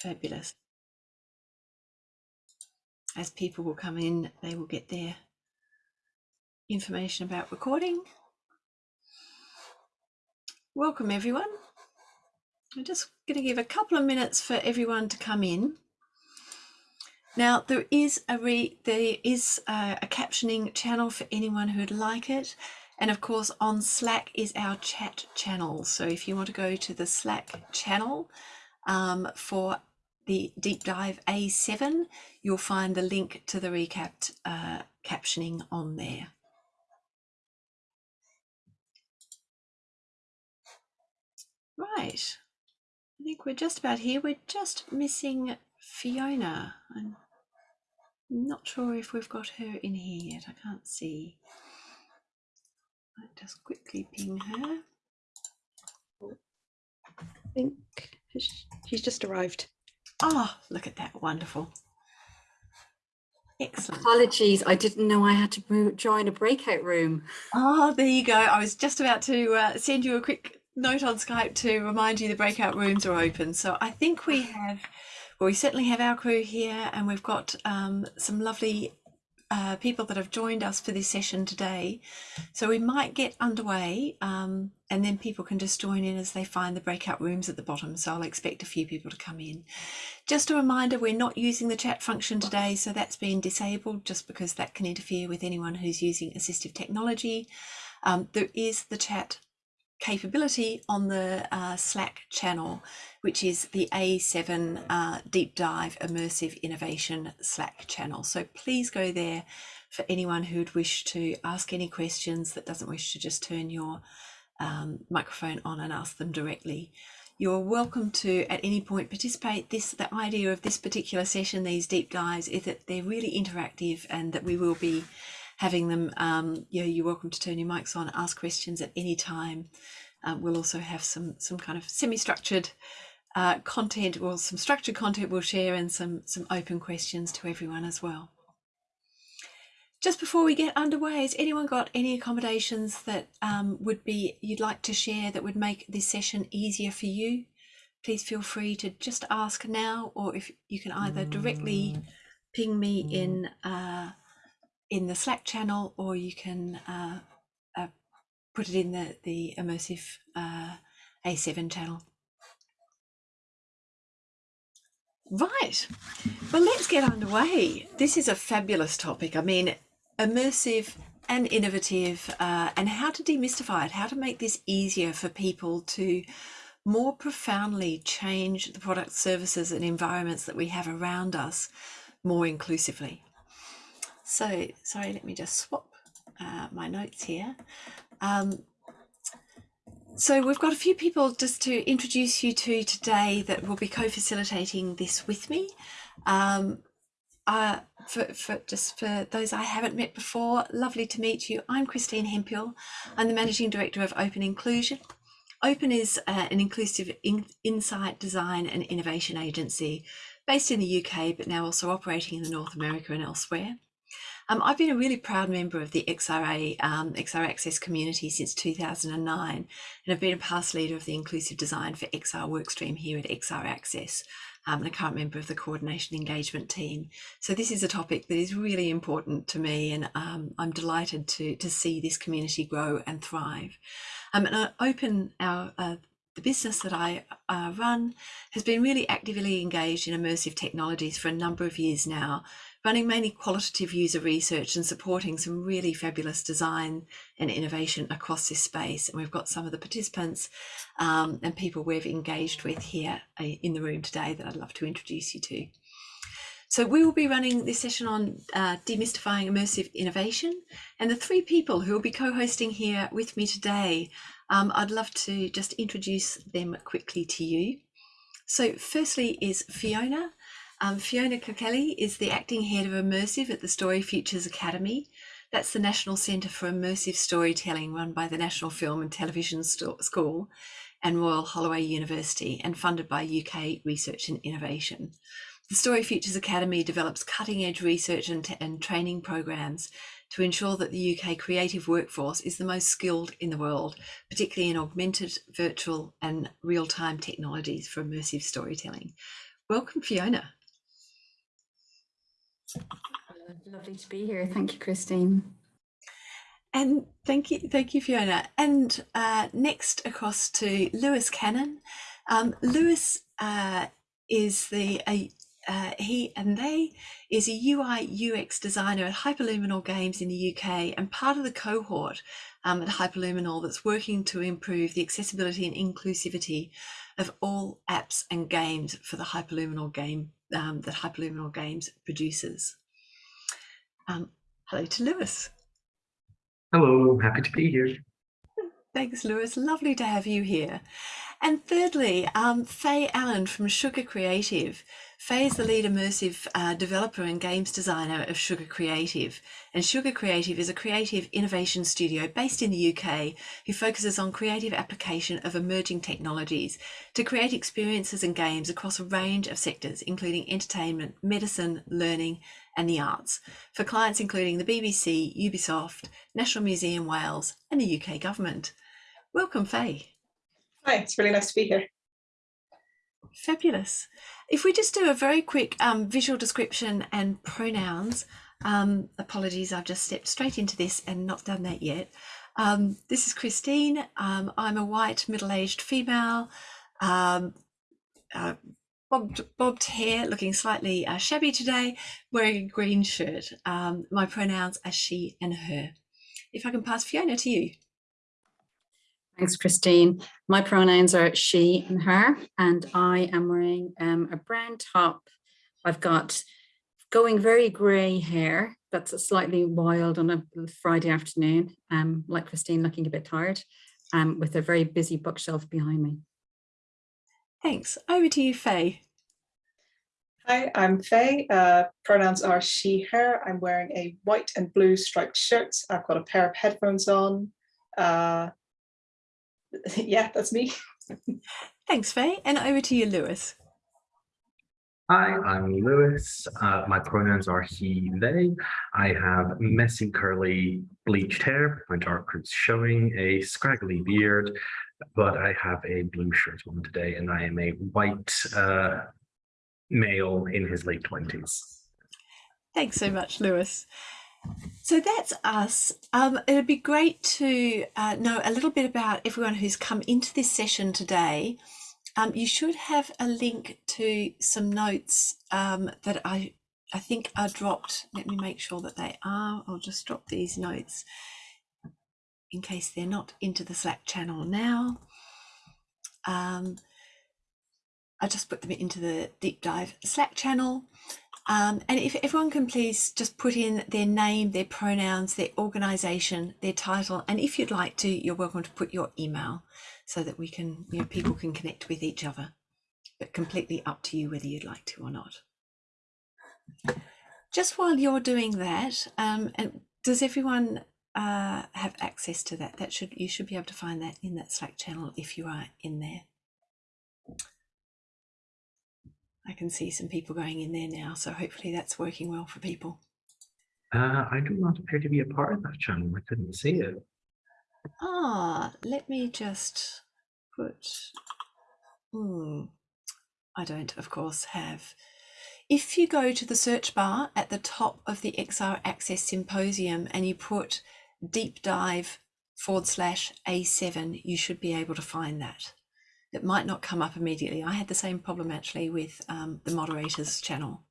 Fabulous. As people will come in, they will get their information about recording. Welcome everyone. I'm just going to give a couple of minutes for everyone to come in. Now there is a re there is a, a captioning channel for anyone who'd like it. And of course on Slack is our chat channel. So if you want to go to the Slack channel um, for the deep dive A7, you'll find the link to the recapped uh, captioning on there. Right, I think we're just about here. We're just missing Fiona. I'm not sure if we've got her in here yet. I can't see. I'll just quickly ping her. I think she's just arrived. Oh, look at that. Wonderful. Excellent. Apologies, I didn't know I had to move, join a breakout room. Oh, there you go. I was just about to uh, send you a quick note on Skype to remind you the breakout rooms are open. So I think we have, well, we certainly have our crew here and we've got um, some lovely uh, people that have joined us for this session today. So we might get underway um, and then people can just join in as they find the breakout rooms at the bottom. So I'll expect a few people to come in. Just a reminder, we're not using the chat function today, so that's been disabled just because that can interfere with anyone who's using assistive technology. Um, there is the chat capability on the uh, Slack channel, which is the A7 uh, Deep Dive Immersive Innovation Slack channel. So please go there for anyone who'd wish to ask any questions that doesn't wish to just turn your um, microphone on and ask them directly. You're welcome to at any point participate. This the idea of this particular session, these deep dives, is that they're really interactive and that we will be having them, um, you know, you're welcome to turn your mics on, ask questions at any time. Um, we'll also have some some kind of semi-structured uh, content or some structured content we'll share and some some open questions to everyone as well. Just before we get underway, has anyone got any accommodations that um, would be you'd like to share that would make this session easier for you? Please feel free to just ask now, or if you can either directly ping me in uh, in the Slack channel, or you can uh, uh, put it in the, the immersive uh, A7 channel. Right, well, let's get underway. This is a fabulous topic. I mean, immersive and innovative, uh, and how to demystify it, how to make this easier for people to more profoundly change the products, services, and environments that we have around us more inclusively. So, sorry, let me just swap uh, my notes here. Um, so we've got a few people just to introduce you to today that will be co-facilitating this with me. Um, uh, for, for, just for those I haven't met before, lovely to meet you. I'm Christine Hemphill. I'm the Managing Director of Open Inclusion. Open is uh, an inclusive in, insight, design and innovation agency based in the UK, but now also operating in North America and elsewhere. Um, I've been a really proud member of the XRA, um, XR Access community since 2009, and I've been a past leader of the inclusive design for XR workstream here at XR Access. Um, and a current member of the coordination engagement team. So this is a topic that is really important to me, and um, I'm delighted to to see this community grow and thrive. Um, and I open our uh, the business that I uh, run has been really actively engaged in immersive technologies for a number of years now, running mainly qualitative user research and supporting some really fabulous design and innovation across this space. And we've got some of the participants um, and people we've engaged with here uh, in the room today that I'd love to introduce you to. So we will be running this session on uh, demystifying immersive innovation and the three people who will be co-hosting here with me today, um, I'd love to just introduce them quickly to you. So firstly is Fiona, um, Fiona Kilkelly is the acting head of Immersive at the Story Futures Academy. That's the National Centre for Immersive Storytelling run by the National Film and Television School and Royal Holloway University and funded by UK Research and Innovation. The Story Futures Academy develops cutting edge research and, and training programs to ensure that the UK creative workforce is the most skilled in the world, particularly in augmented, virtual and real-time technologies for immersive storytelling. Welcome, Fiona. Lovely to be here. Thank you, Christine. And thank you, thank you, Fiona. And uh, next across to Lewis Cannon. Um, Lewis uh, is the uh, he and they is a UI UX designer at Hyperluminal Games in the UK and part of the cohort um, at Hyperluminal that's working to improve the accessibility and inclusivity of all apps and games for the Hyperluminal game um, that Hyperluminal Games produces. Um, hello to Lewis. Hello, happy to be here. Thanks, Lewis. Lovely to have you here. And thirdly, um, Faye Allen from Sugar Creative. Faye is the lead immersive uh, developer and games designer of Sugar Creative. And Sugar Creative is a creative innovation studio based in the UK who focuses on creative application of emerging technologies to create experiences and games across a range of sectors, including entertainment, medicine, learning, and the arts for clients including the BBC, Ubisoft, National Museum Wales and the UK government. Welcome Faye. Hi, it's really nice to be here. Fabulous. If we just do a very quick um, visual description and pronouns, um, apologies, I've just stepped straight into this and not done that yet. Um, this is Christine. Um, I'm a white middle-aged female, um, uh, bobbed, bobbed hair, looking slightly uh, shabby today, wearing a green shirt. Um, my pronouns are she and her. If I can pass Fiona to you. Thanks, Christine. My pronouns are she and her, and I am wearing um, a brown top. I've got going very grey hair. That's slightly wild on a Friday afternoon, um, like Christine looking a bit tired, um, with a very busy bookshelf behind me. Thanks. Over to you, Faye. Hi, I'm Faye. Uh, pronouns are she, her. I'm wearing a white and blue striped shirt. I've got a pair of headphones on. Uh, yeah, that's me. Thanks, Faye. And over to you, Lewis. Hi, I'm Lewis. Uh, my pronouns are he, they. I have messy, curly, bleached hair. My dark roots showing, a scraggly beard, but I have a blue shirt on today and I am a white uh, male in his late 20s. Thanks so much, Lewis. So that's us. Um, it'd be great to uh, know a little bit about everyone who's come into this session today. Um, you should have a link to some notes um, that I, I think are dropped. Let me make sure that they are. I'll just drop these notes in case they're not into the Slack channel now. Um, I just put them into the deep dive Slack channel. Um, and if everyone can please just put in their name, their pronouns, their organization, their title, and if you'd like to, you're welcome to put your email so that we can, you know, people can connect with each other, but completely up to you whether you'd like to or not. Just while you're doing that, um, and does everyone uh, have access to that? That should you should be able to find that in that Slack channel if you are in there. I can see some people going in there now, so hopefully that's working well for people. Uh, I do not appear to be a part of that channel. I couldn't see it. Ah, let me just put. Hmm. I don't, of course, have. If you go to the search bar at the top of the XR Access Symposium and you put deep dive forward slash A7, you should be able to find that that might not come up immediately. I had the same problem actually with um, the moderators channel.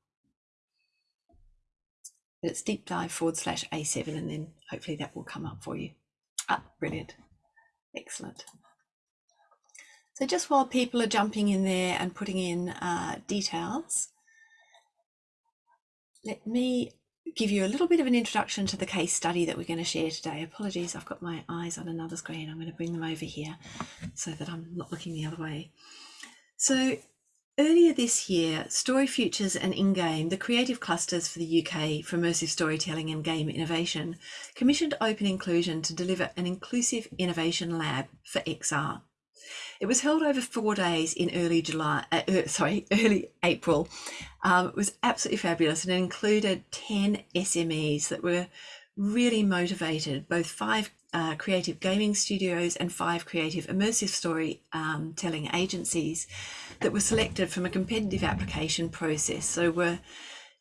But it's deep dive forward slash A7 and then hopefully that will come up for you. Ah, brilliant. Excellent. So just while people are jumping in there and putting in uh, details, let me give you a little bit of an introduction to the case study that we're going to share today. Apologies, I've got my eyes on another screen. I'm going to bring them over here so that I'm not looking the other way. So earlier this year, Story Futures and InGame, the creative clusters for the UK for immersive storytelling and game innovation, commissioned Open Inclusion to deliver an inclusive innovation lab for XR. It was held over four days in early July, uh, uh, sorry, early April. Um, it was absolutely fabulous and it included 10 SMEs that were really motivated, both five uh, creative gaming studios and five creative immersive story um, telling agencies that were selected from a competitive application process. So we're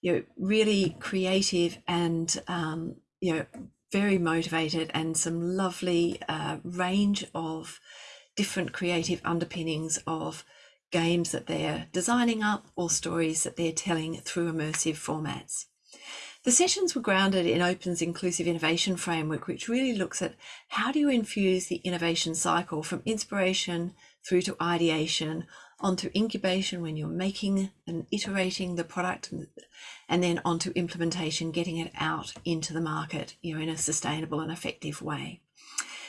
you know, really creative and um, you know very motivated and some lovely uh, range of different creative underpinnings of games that they're designing up or stories that they're telling through immersive formats. The sessions were grounded in Open's inclusive innovation framework, which really looks at how do you infuse the innovation cycle from inspiration through to ideation onto incubation when you're making and iterating the product and then onto implementation, getting it out into the market, you know, in a sustainable and effective way.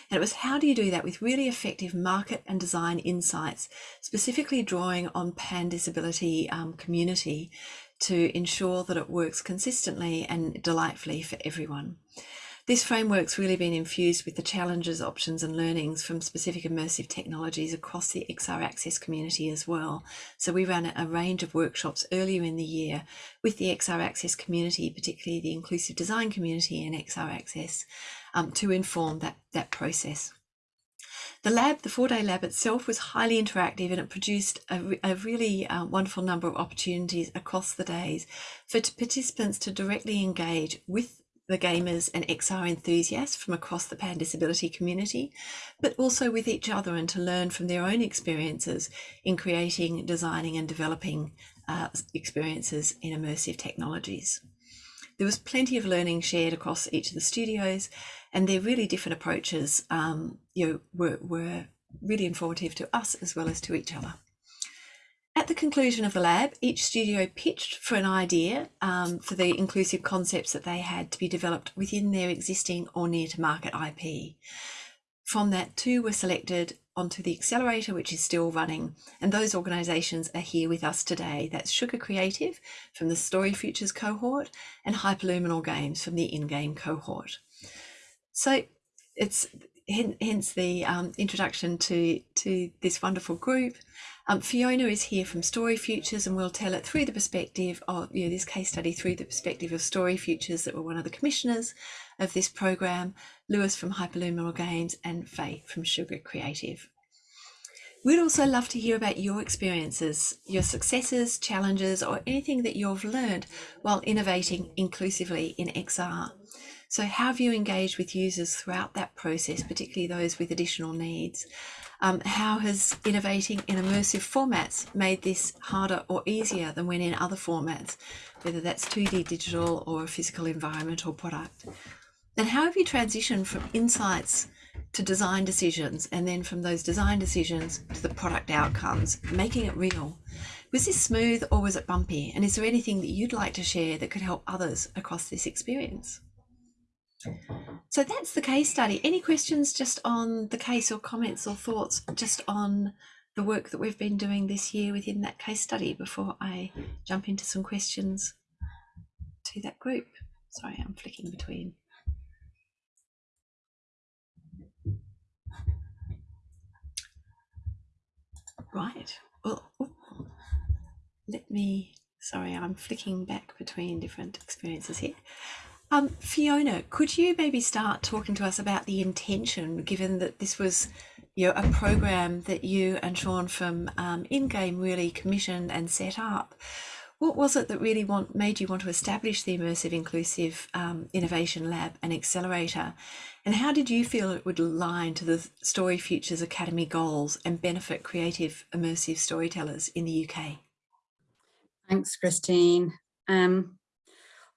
And it was how do you do that with really effective market and design insights, specifically drawing on pan disability um, community to ensure that it works consistently and delightfully for everyone. This framework's really been infused with the challenges, options and learnings from specific immersive technologies across the XR Access community as well. So we ran a range of workshops earlier in the year with the XR Access community, particularly the inclusive design community and XR Access um, to inform that, that process. The lab, the four-day lab itself was highly interactive and it produced a, a really uh, wonderful number of opportunities across the days for participants to directly engage with the gamers and XR enthusiasts from across the pan disability community, but also with each other and to learn from their own experiences in creating, designing and developing uh, experiences in immersive technologies. There was plenty of learning shared across each of the studios and their really different approaches um, you know, were, were really informative to us as well as to each other. At the conclusion of the lab, each studio pitched for an idea um, for the inclusive concepts that they had to be developed within their existing or near to market IP. From that, two were selected onto the accelerator, which is still running, and those organisations are here with us today. That's Sugar Creative from the Story Futures cohort and Hyperluminal Games from the in-game cohort. So it's hence the um, introduction to, to this wonderful group. Um, Fiona is here from Story Futures and we'll tell it through the perspective of you know, this case study through the perspective of Story Futures that were one of the commissioners of this program, Lewis from Hyperluminal Games and Faye from Sugar Creative. We'd also love to hear about your experiences, your successes, challenges, or anything that you've learned while innovating inclusively in XR. So how have you engaged with users throughout that process, particularly those with additional needs? Um, how has innovating in immersive formats made this harder or easier than when in other formats, whether that's 2D digital or a physical environment or product? And how have you transitioned from insights to design decisions and then from those design decisions to the product outcomes, making it real? Was this smooth or was it bumpy? And is there anything that you'd like to share that could help others across this experience? So that's the case study. Any questions just on the case or comments or thoughts just on the work that we've been doing this year within that case study before I jump into some questions to that group? Sorry, I'm flicking between. Right. Well, let me, sorry, I'm flicking back between different experiences here. Um, Fiona, could you maybe start talking to us about the intention, given that this was you know, a program that you and Sean from um, InGame really commissioned and set up? What was it that really want, made you want to establish the Immersive Inclusive um, Innovation Lab and Accelerator? And how did you feel it would align to the Story Futures Academy goals and benefit creative immersive storytellers in the UK? Thanks, Christine. Um,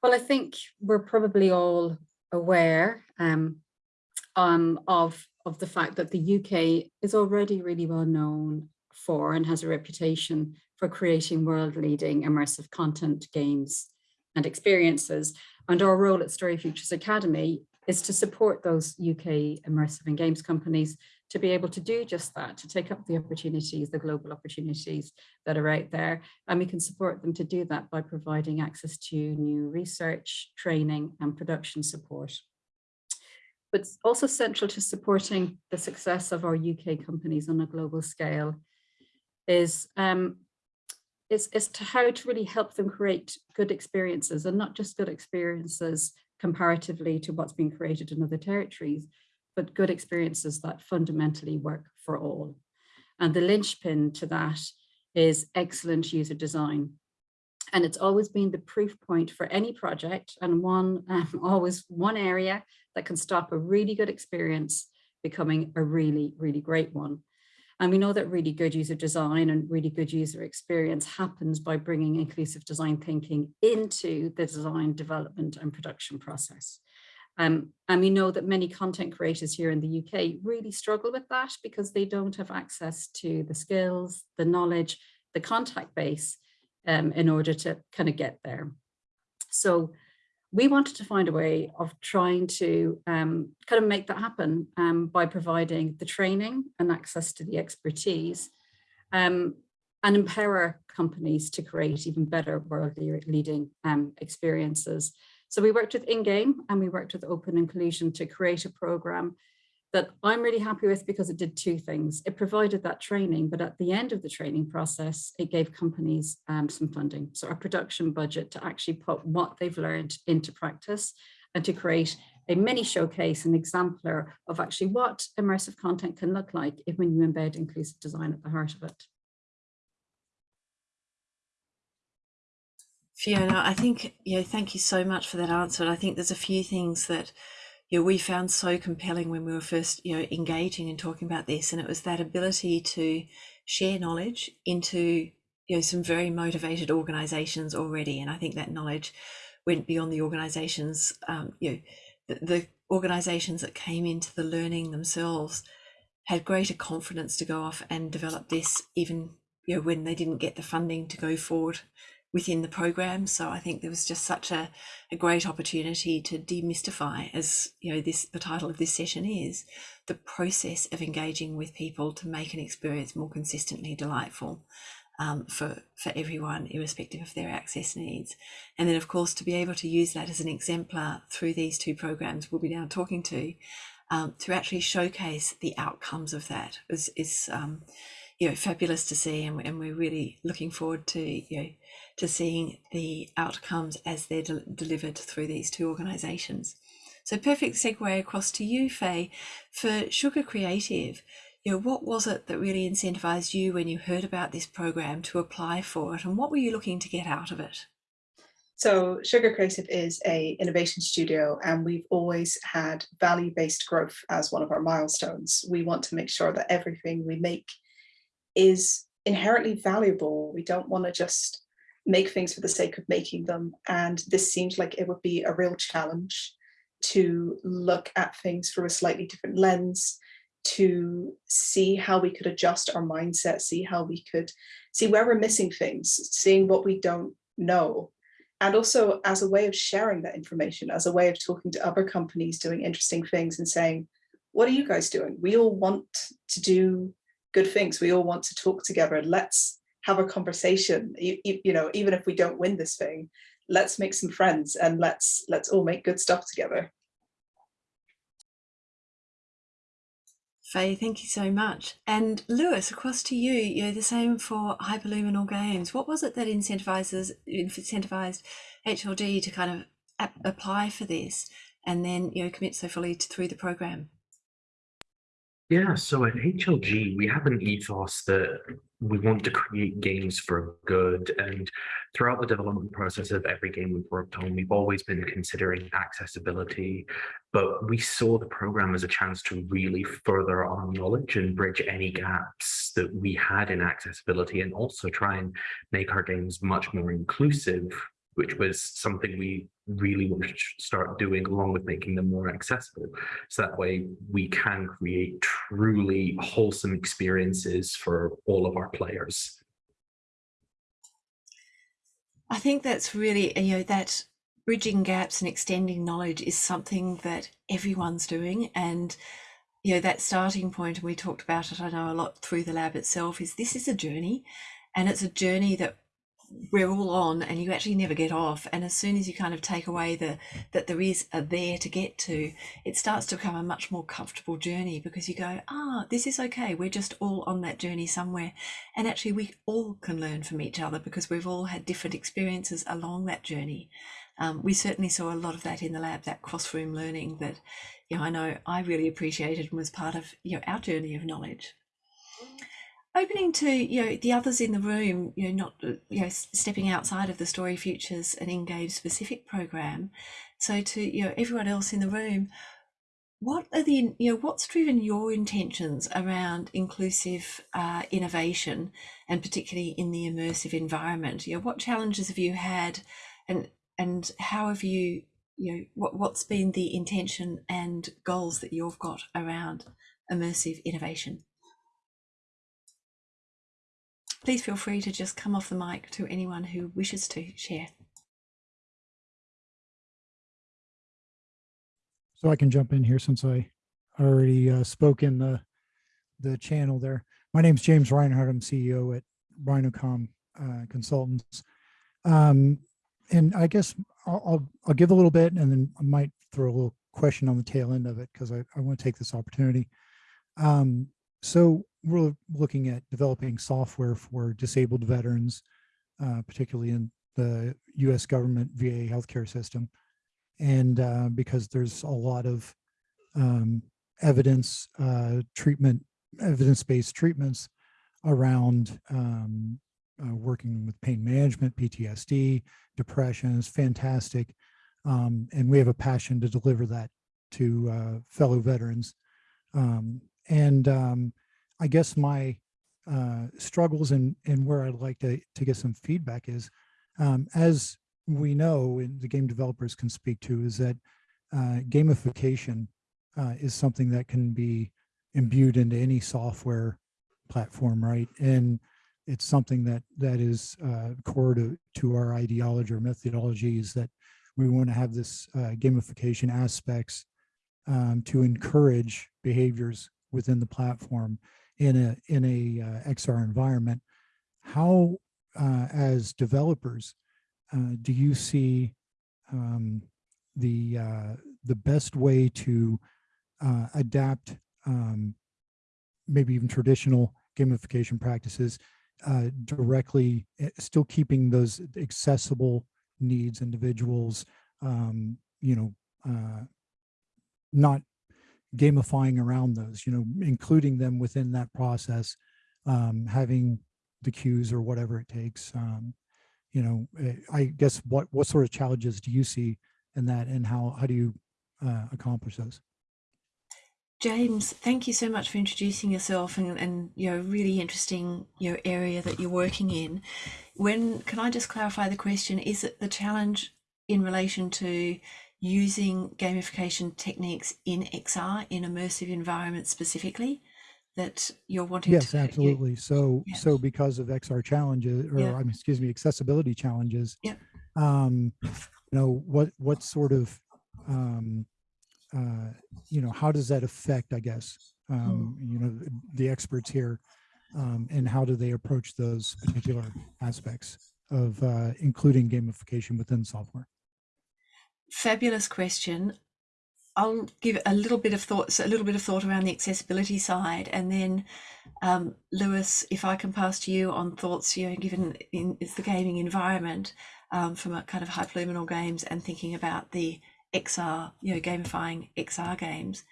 well, I think we're probably all aware um, um, of, of the fact that the UK is already really well known for and has a reputation for creating world-leading immersive content, games and experiences. And our role at Story Futures Academy is to support those UK immersive and games companies to be able to do just that, to take up the opportunities, the global opportunities that are out there. And we can support them to do that by providing access to new research, training and production support. But also central to supporting the success of our UK companies on a global scale is um, is, is to how to really help them create good experiences and not just good experiences comparatively to what's being created in other territories, but good experiences that fundamentally work for all. And the linchpin to that is excellent user design. And it's always been the proof point for any project and one um, always one area that can stop a really good experience becoming a really, really great one. And we know that really good user design and really good user experience happens by bringing inclusive design thinking into the design development and production process. Um, and we know that many content creators here in the UK really struggle with that because they don't have access to the skills, the knowledge, the contact base um, in order to kind of get there. So we wanted to find a way of trying to um, kind of make that happen um, by providing the training and access to the expertise um, and empower companies to create even better world leading um, experiences. So we worked with InGame and we worked with Open Inclusion to create a program that I'm really happy with because it did two things. It provided that training, but at the end of the training process, it gave companies um, some funding. So a production budget to actually put what they've learned into practice and to create a mini showcase, an exemplar of actually what immersive content can look like if when you embed inclusive design at the heart of it. Fiona, I think, know, thank you so much for that answer. And I think there's a few things that you know, we found so compelling when we were first, you know, engaging and talking about this. And it was that ability to share knowledge into, you know, some very motivated organizations already. And I think that knowledge went beyond the organizations, um, you know, the, the organizations that came into the learning themselves had greater confidence to go off and develop this even you know when they didn't get the funding to go forward within the program. So I think there was just such a, a great opportunity to demystify, as you know, this the title of this session is, the process of engaging with people to make an experience more consistently delightful um, for for everyone, irrespective of their access needs. And then, of course, to be able to use that as an exemplar through these two programs we'll be now talking to, um, to actually showcase the outcomes of that is is um, you know fabulous to see, and, and we're really looking forward to you know to seeing the outcomes as they're de delivered through these two organisations. So perfect segue across to you, Faye. For Sugar Creative, you know, what was it that really incentivized you when you heard about this program to apply for it and what were you looking to get out of it? So Sugar Creative is a innovation studio and we've always had value-based growth as one of our milestones. We want to make sure that everything we make is inherently valuable. We don't want to just make things for the sake of making them. And this seems like it would be a real challenge to look at things through a slightly different lens, to see how we could adjust our mindset, see how we could see where we're missing things, seeing what we don't know. And also as a way of sharing that information, as a way of talking to other companies doing interesting things and saying, what are you guys doing? We all want to do good things. We all want to talk together. Let's have a conversation you, you, you, know even if we don't win this thing let's make some friends and let's let's all make good stuff together Faye, thank you so much. And Lewis, across to you, you know, the same for Hyperluminal Games. What was it that incentivizes incentivized HLG to kind of apply for this and then, you know, commit so fully to, through the program? Yeah, so at HLG, we have an ethos that we want to create games for good. And throughout the development process of every game we've worked on, we've always been considering accessibility. But we saw the program as a chance to really further our knowledge and bridge any gaps that we had in accessibility and also try and make our games much more inclusive which was something we really want to start doing along with making them more accessible. So that way we can create truly wholesome experiences for all of our players. I think that's really, you know, that bridging gaps and extending knowledge is something that everyone's doing. And, you know, that starting point, and we talked about it, I know a lot through the lab itself, is this is a journey and it's a journey that we're all on and you actually never get off. And as soon as you kind of take away the that there is a there to get to it starts to become a much more comfortable journey because you go ah this is okay. We're just all on that journey somewhere. And actually we all can learn from each other because we've all had different experiences along that journey. Um, we certainly saw a lot of that in the lab that cross-room learning that you know i know i really appreciated and was part of you know our journey of knowledge opening to you know the others in the room you know not you know stepping outside of the story futures and in-game specific program. So to you know everyone else in the room what are the you know what's driven your intentions around inclusive uh, innovation and particularly in the immersive environment? You know what challenges have you had and and how have you you know what, what's been the intention and goals that you've got around immersive innovation Please feel free to just come off the mic to anyone who wishes to share. So I can jump in here since I already uh, spoke in the the channel there. My name is James Reinhardt. I'm CEO at Rhinocom uh, Consultants. Um, and I guess I'll, I'll, I'll, give a little bit and then I might throw a little question on the tail end of it because I, I want to take this opportunity. Um, so we're looking at developing software for disabled veterans, uh, particularly in the US government VA healthcare system. And uh, because there's a lot of um, evidence uh, treatment, evidence-based treatments around um, uh, working with pain management, PTSD, depression is fantastic. Um, and we have a passion to deliver that to uh, fellow veterans. Um, and um, I guess my uh, struggles and, and where I'd like to, to get some feedback is, um, as we know, and the game developers can speak to, is that uh, gamification uh, is something that can be imbued into any software platform, right? And it's something that that is uh, core to, to our ideology or methodology is that we want to have this uh, gamification aspects um, to encourage behaviors within the platform in a in a uh, XR environment. How, uh, as developers, uh, do you see um, the uh, the best way to uh, adapt um, maybe even traditional gamification practices uh, directly, eh, still keeping those accessible needs individuals, um, you know, not gamifying around those, you know, including them within that process, um, having the cues or whatever it takes. Um, you know, eh, I guess what what sort of challenges do you see in that, and how how do you uh, accomplish those? James, thank you so much for introducing yourself and, and you know really interesting your know, area that you're working in. When can I just clarify the question? Is it the challenge in relation to using gamification techniques in XR in immersive environments specifically that you're wanting yes, to absolutely. You, so yeah. so because of XR challenges or yeah. I mean, excuse me, accessibility challenges, yeah. um, you know, what what sort of um, uh, you know, how does that affect, I guess, um, mm. you know, the experts here um, and how do they approach those particular aspects of uh, including gamification within software? Fabulous question. I'll give a little bit of thoughts, a little bit of thought around the accessibility side, and then um, Lewis, if I can pass to you on thoughts, you know, given in, the gaming environment um, from a kind of hyperluminal games and thinking about the XR, you know, gamifying XR games.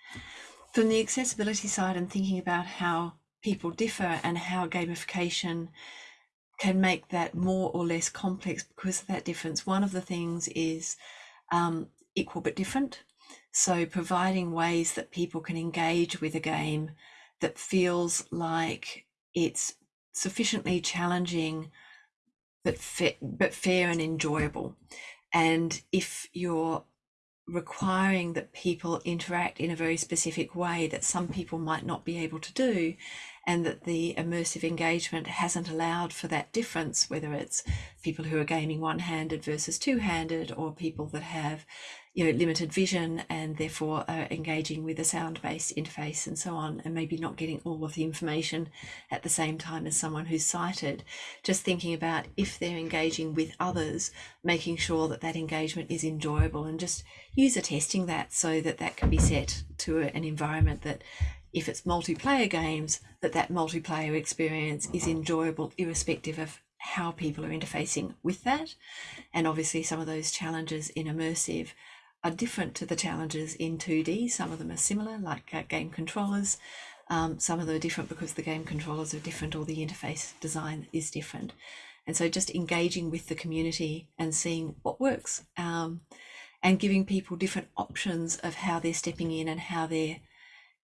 From the accessibility side and thinking about how people differ and how gamification can make that more or less complex because of that difference. One of the things is um, equal but different. So providing ways that people can engage with a game that feels like it's sufficiently challenging but, fa- but fair and enjoyable. And if you're requiring that people interact in a very specific way that some people might not be able to do, and that the immersive engagement hasn't allowed for that difference, whether it's people who are gaming one-handed versus two-handed or people that have you know limited vision and therefore are engaging with a sound-based interface and so on and maybe not getting all of the information at the same time as someone who's sighted. Just thinking about if they're engaging with others making sure that that engagement is enjoyable and just user testing that so that that can be set to an environment that if it's multiplayer games that that multiplayer experience is enjoyable irrespective of how people are interfacing with that and obviously some of those challenges in immersive are different to the challenges in 2D. Some of them are similar, like uh, game controllers. Um, some of them are different because the game controllers are different or the interface design is different. And so just engaging with the community and seeing what works um, and giving people different options of how they're stepping in and how they're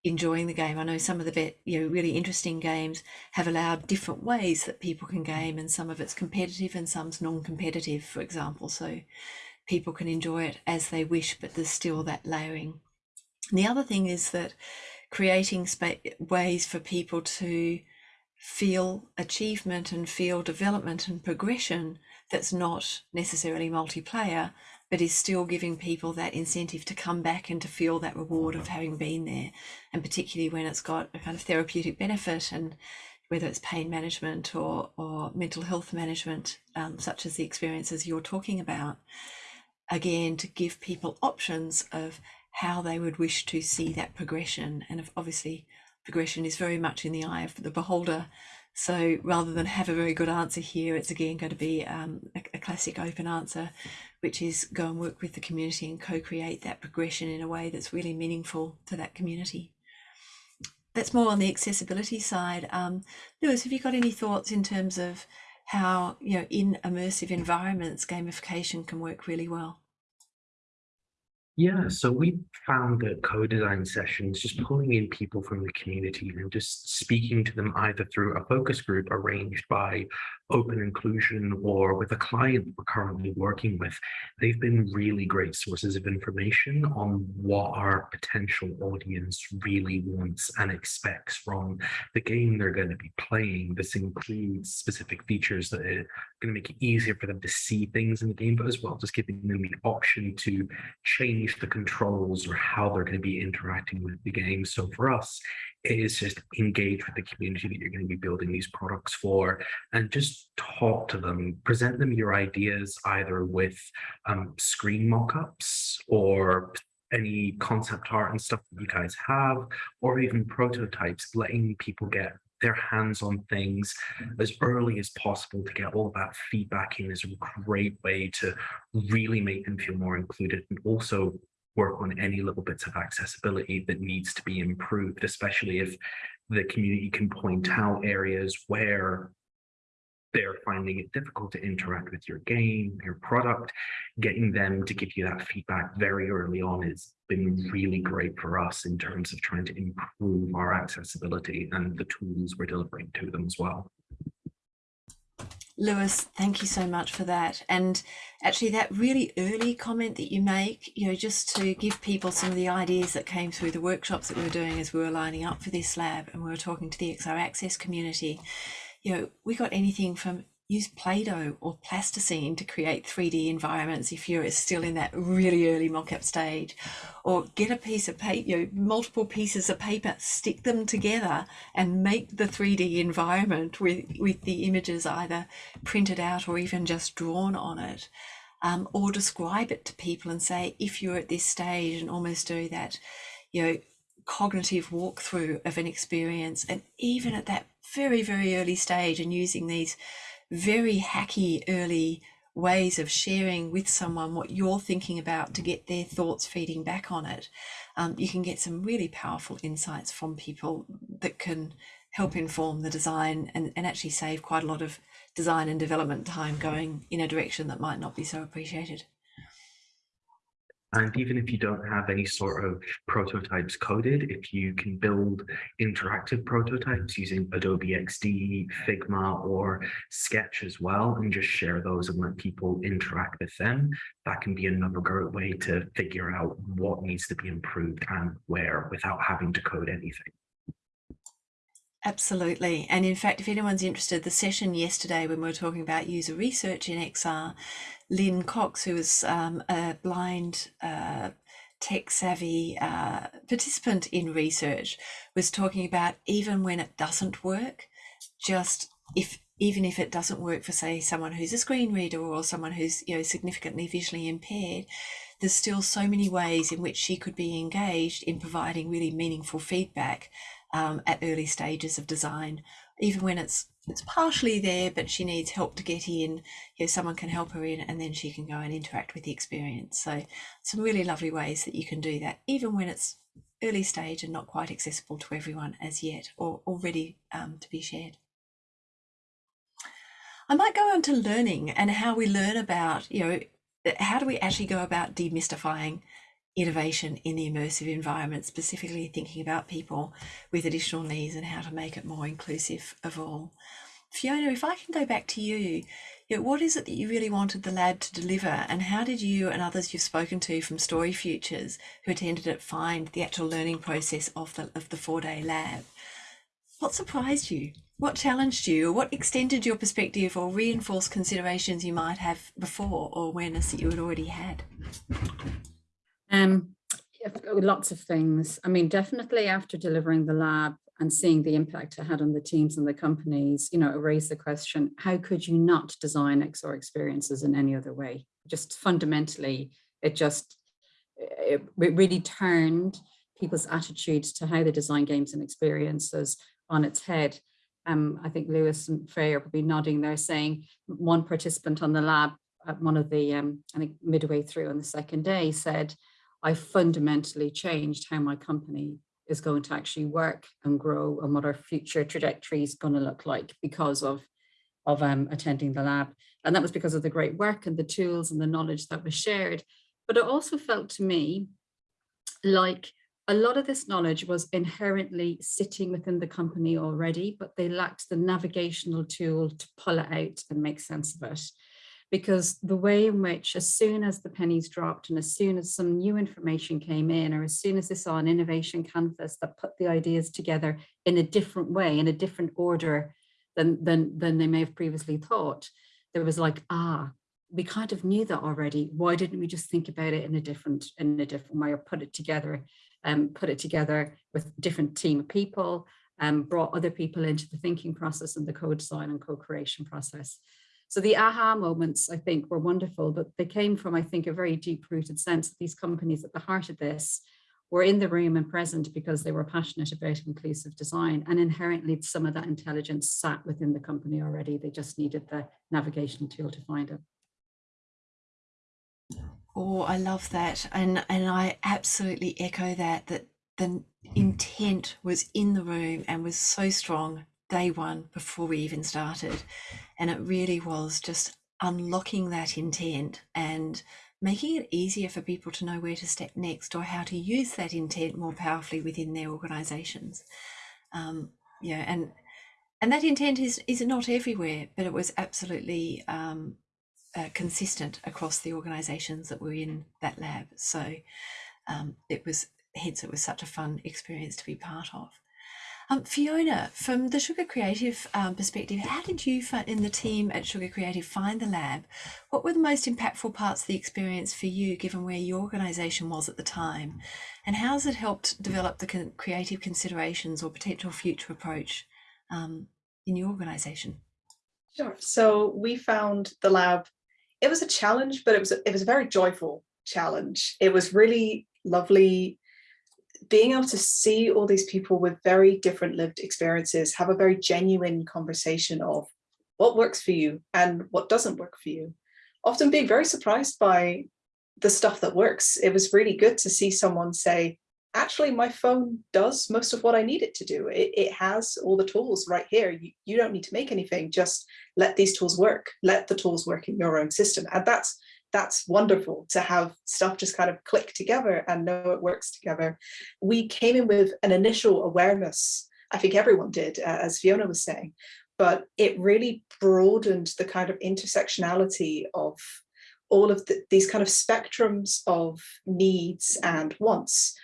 enjoying the game. I know some of the bit, you know, really interesting games have allowed different ways that people can mm. game and some of it's competitive and some's non-competitive, for example. So people can enjoy it as they wish, but there's still that layering. And the other thing is that creating ways for people to feel achievement and feel development and progression that's not necessarily multiplayer, but is still giving people that incentive to come back and to feel that reward of having been there. And particularly when it's got a kind of therapeutic benefit and whether it's pain management or, or mental health management, um, such as the experiences you're talking about. Again to give people options of how they would wish to see that progression. And obviously progression is very much in the eye of the beholder so rather than have a very good answer here it's again going to be um, a, a, classic open answer which is go and work with the community and co-create that progression in a way that's really meaningful to that community. That's more on the accessibility side. Um, lewis have you got any thoughts in terms of how you know in immersive environments gamification can work really well yeah, so we found that co-design sessions, just pulling in people from the community and just speaking to them either through a focus group arranged by open inclusion or with a client we're currently working with, they've been really great sources of information on what our potential audience really wants and expects from the game they're going to be playing. This includes specific features that are going to make it easier for them to see things in the game, but as well just giving them the option to change the controls or how they're going to be interacting with the game. So for us, it is just engage with the community that you're going to be building these products for and just talk to them, present them your ideas either with um, screen mock-ups or any concept art and stuff that you guys have, or even prototypes, letting people get their hands on things as early as possible to get all of that feedback in is a great way to really make them feel more included and also work on any little bits of accessibility that needs to be improved, especially if the community can point out areas where they're finding it difficult to interact with your game, your product, getting them to give you that feedback very early on has been really great for us in terms of trying to improve our accessibility and the tools we're delivering to them as well. Lewis, thank you so much for that. And actually that really early comment that you make, you know, just to give people some of the ideas that came through the workshops that we were doing as we were lining up for this lab and we were talking to the XR Access community, you know, we got anything from use Play-Doh or plasticine to create 3D environments if you're still in that really early mock-up stage. Or get a piece of paper, you know, multiple pieces of paper, stick them together and make the 3D environment with, with the images either printed out or even just drawn on it. Um, or describe it to people and say, if you're at this stage and almost do that, you know, cognitive walkthrough of an experience. And even at that very, very early stage and using these very hacky early ways of sharing with someone what you're thinking about to get their thoughts feeding back on it. Um, you can get some really powerful insights from people that can help inform the design and, and actually save quite a lot of design and development time going in a direction that might not be so appreciated. And even if you don't have any sort of prototypes coded, if you can build interactive prototypes using Adobe XD, Figma, or Sketch as well, and just share those and let people interact with them, that can be another great way to figure out what needs to be improved and where without having to code anything. Absolutely. And in fact, if anyone's interested, the session yesterday when we were talking about user research in XR, Lynn Cox, who was um, a blind uh, tech savvy uh, participant in research, was talking about even when it doesn't work, just if even if it doesn't work for say someone who's a screen reader or someone who's you know significantly visually impaired there's still so many ways in which she could be engaged in providing really meaningful feedback um, at early stages of design, even when it's it's partially there, but she needs help to get in. You know, someone can help her in, and then she can go and interact with the experience. So, some really lovely ways that you can do that, even when it's early stage and not quite accessible to everyone as yet, or already um, to be shared. I might go on to learning and how we learn about, you know, how do we actually go about demystifying innovation in the immersive environment, specifically thinking about people with additional needs and how to make it more inclusive of all. Fiona, if I can go back to you, what is it that you really wanted the lab to deliver and how did you and others you've spoken to from Story Futures who attended it find the actual learning process of the, of the four-day lab? What surprised you? What challenged you? What extended your perspective or reinforced considerations you might have before or awareness that you had already had? Um, lots of things. I mean, definitely after delivering the lab and seeing the impact it had on the teams and the companies, you know, it raised the question, how could you not design XR experiences in any other way? Just fundamentally, it just, it, it really turned people's attitudes to how they design games and experiences on its head. Um, I think Lewis and Faye are probably nodding there saying one participant on the lab at one of the, um, I think midway through on the second day said, I fundamentally changed how my company is going to actually work and grow and what our future trajectory is going to look like because of of um, attending the lab. And that was because of the great work and the tools and the knowledge that was shared. But it also felt to me like a lot of this knowledge was inherently sitting within the company already, but they lacked the navigational tool to pull it out and make sense of it because the way in which as soon as the pennies dropped and as soon as some new information came in or as soon as they saw an innovation canvas that put the ideas together in a different way in a different order than than than they may have previously thought there was like ah we kind of knew that already. Why didn't we just think about it in a different in a different way or put it together and um, put it together with different team of people and um, brought other people into the thinking process and the co-design and co-creation process so the aha moments, I think, were wonderful, but they came from, I think, a very deep rooted sense that these companies at the heart of this were in the room and present because they were passionate about inclusive design and inherently some of that intelligence sat within the company already. They just needed the navigation tool to find it. Oh, I love that. And and I absolutely echo that that the intent was in the room and was so strong day one before we even started. And it really was just unlocking that intent and making it easier for people to know where to step next or how to use that intent more powerfully within their organizations. Um, yeah, and and that intent is is not everywhere, but it was absolutely um, uh, consistent across the organizations that were in that lab. So um, it was hence it was such a fun experience to be part of. Um, Fiona, from the Sugar Creative um, perspective, how did you find, in the team at Sugar Creative find the lab? What were the most impactful parts of the experience for you, given where your organisation was at the time? And how has it helped develop the con creative considerations or potential future approach um, in your organisation? Sure. So we found the lab, it was a challenge, but it was, it was a very joyful challenge. It was really lovely being able to see all these people with very different lived experiences have a very genuine conversation of what works for you and what doesn't work for you. Often being very surprised by the stuff that works. It was really good to see someone say, actually, my phone does most of what I need it to do. It, it has all the tools right here. You, you don't need to make anything, just let these tools work. Let the tools work in your own system. And that's that's wonderful to have stuff just kind of click together and know it works together. We came in with an initial awareness, I think everyone did, uh, as Fiona was saying, but it really broadened the kind of intersectionality of all of the, these kind of spectrums of needs and wants.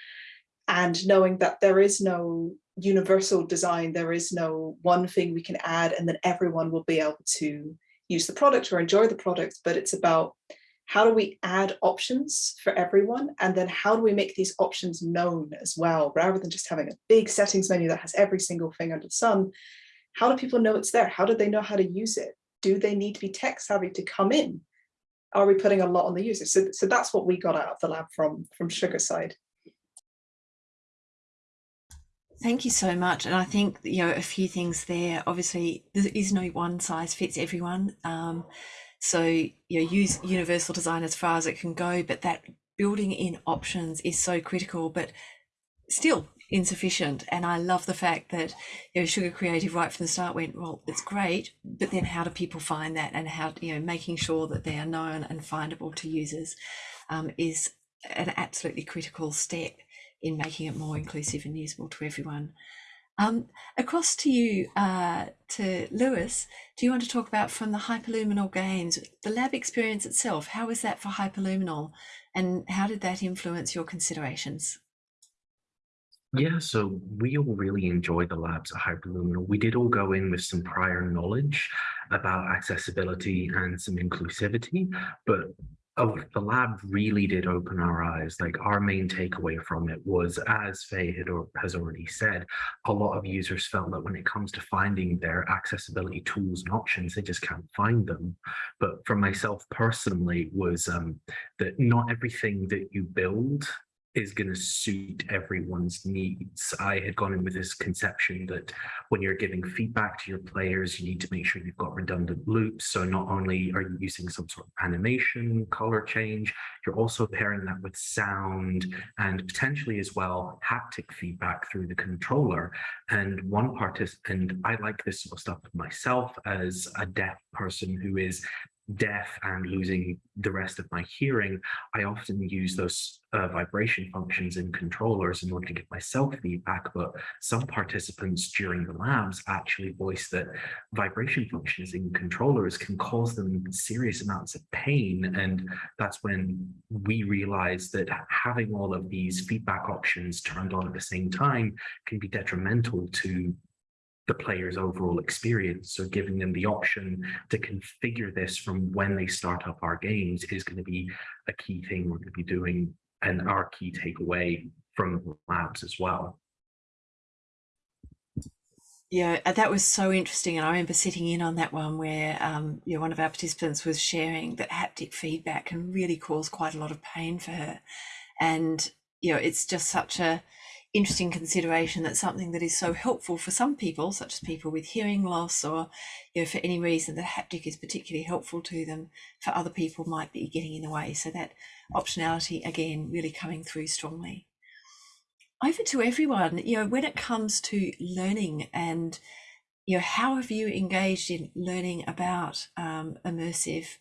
and knowing that there is no universal design, there is no one thing we can add and then everyone will be able to use the product or enjoy the product, but it's about how do we add options for everyone? And then how do we make these options known as well, rather than just having a big settings menu that has every single thing under the sun? How do people know it's there? How do they know how to use it? Do they need to be tech savvy to come in? Are we putting a lot on the user? So, so that's what we got out of the lab from, from Sugar side. Thank you so much. And I think, you know, a few things there. Obviously, there is no one size fits everyone. Um, so, you know, use universal design as far as it can go, but that building in options is so critical, but still insufficient. And I love the fact that, you know, Sugar Creative right from the start went, well, it's great, but then how do people find that and how, you know, making sure that they are known and findable to users um, is an absolutely critical step in making it more inclusive and usable to everyone. Um, across to you, uh, to Lewis, do you want to talk about from the Hyperluminal Games, the lab experience itself? How was that for Hyperluminal and how did that influence your considerations? Yeah, so we all really enjoyed the labs at Hyperluminal. We did all go in with some prior knowledge about accessibility and some inclusivity, but Oh, the lab really did open our eyes. Like our main takeaway from it was, as Faye had or has already said, a lot of users felt that when it comes to finding their accessibility tools and options, they just can't find them. But for myself personally, was um, that not everything that you build is going to suit everyone's needs. I had gone in with this conception that when you're giving feedback to your players, you need to make sure you've got redundant loops. So not only are you using some sort of animation, color change, you're also pairing that with sound and potentially as well haptic feedback through the controller. And one participant, I like this sort of stuff myself as a deaf person who is deaf and losing the rest of my hearing, I often use those uh, vibration functions in controllers in order to get myself feedback. But some participants during the labs actually voice that vibration functions in controllers can cause them serious amounts of pain. And that's when we realize that having all of these feedback options turned on at the same time can be detrimental to the player's overall experience. So giving them the option to configure this from when they start up our games is going to be a key thing we're going to be doing and our key takeaway from labs as well. Yeah, uh, that was so interesting. And I remember sitting in on that one where um, you know, one of our participants was sharing that haptic feedback can really cause quite a lot of pain for her. And, you know, it's just such a, interesting consideration that something that is so helpful for some people, such as people with hearing loss or you know, for any reason that haptic is particularly helpful to them, for other people might be getting in the way. So that optionality, again, really coming through strongly. Over to everyone, you know, when it comes to learning and, you know, how have you engaged in learning about um, immersive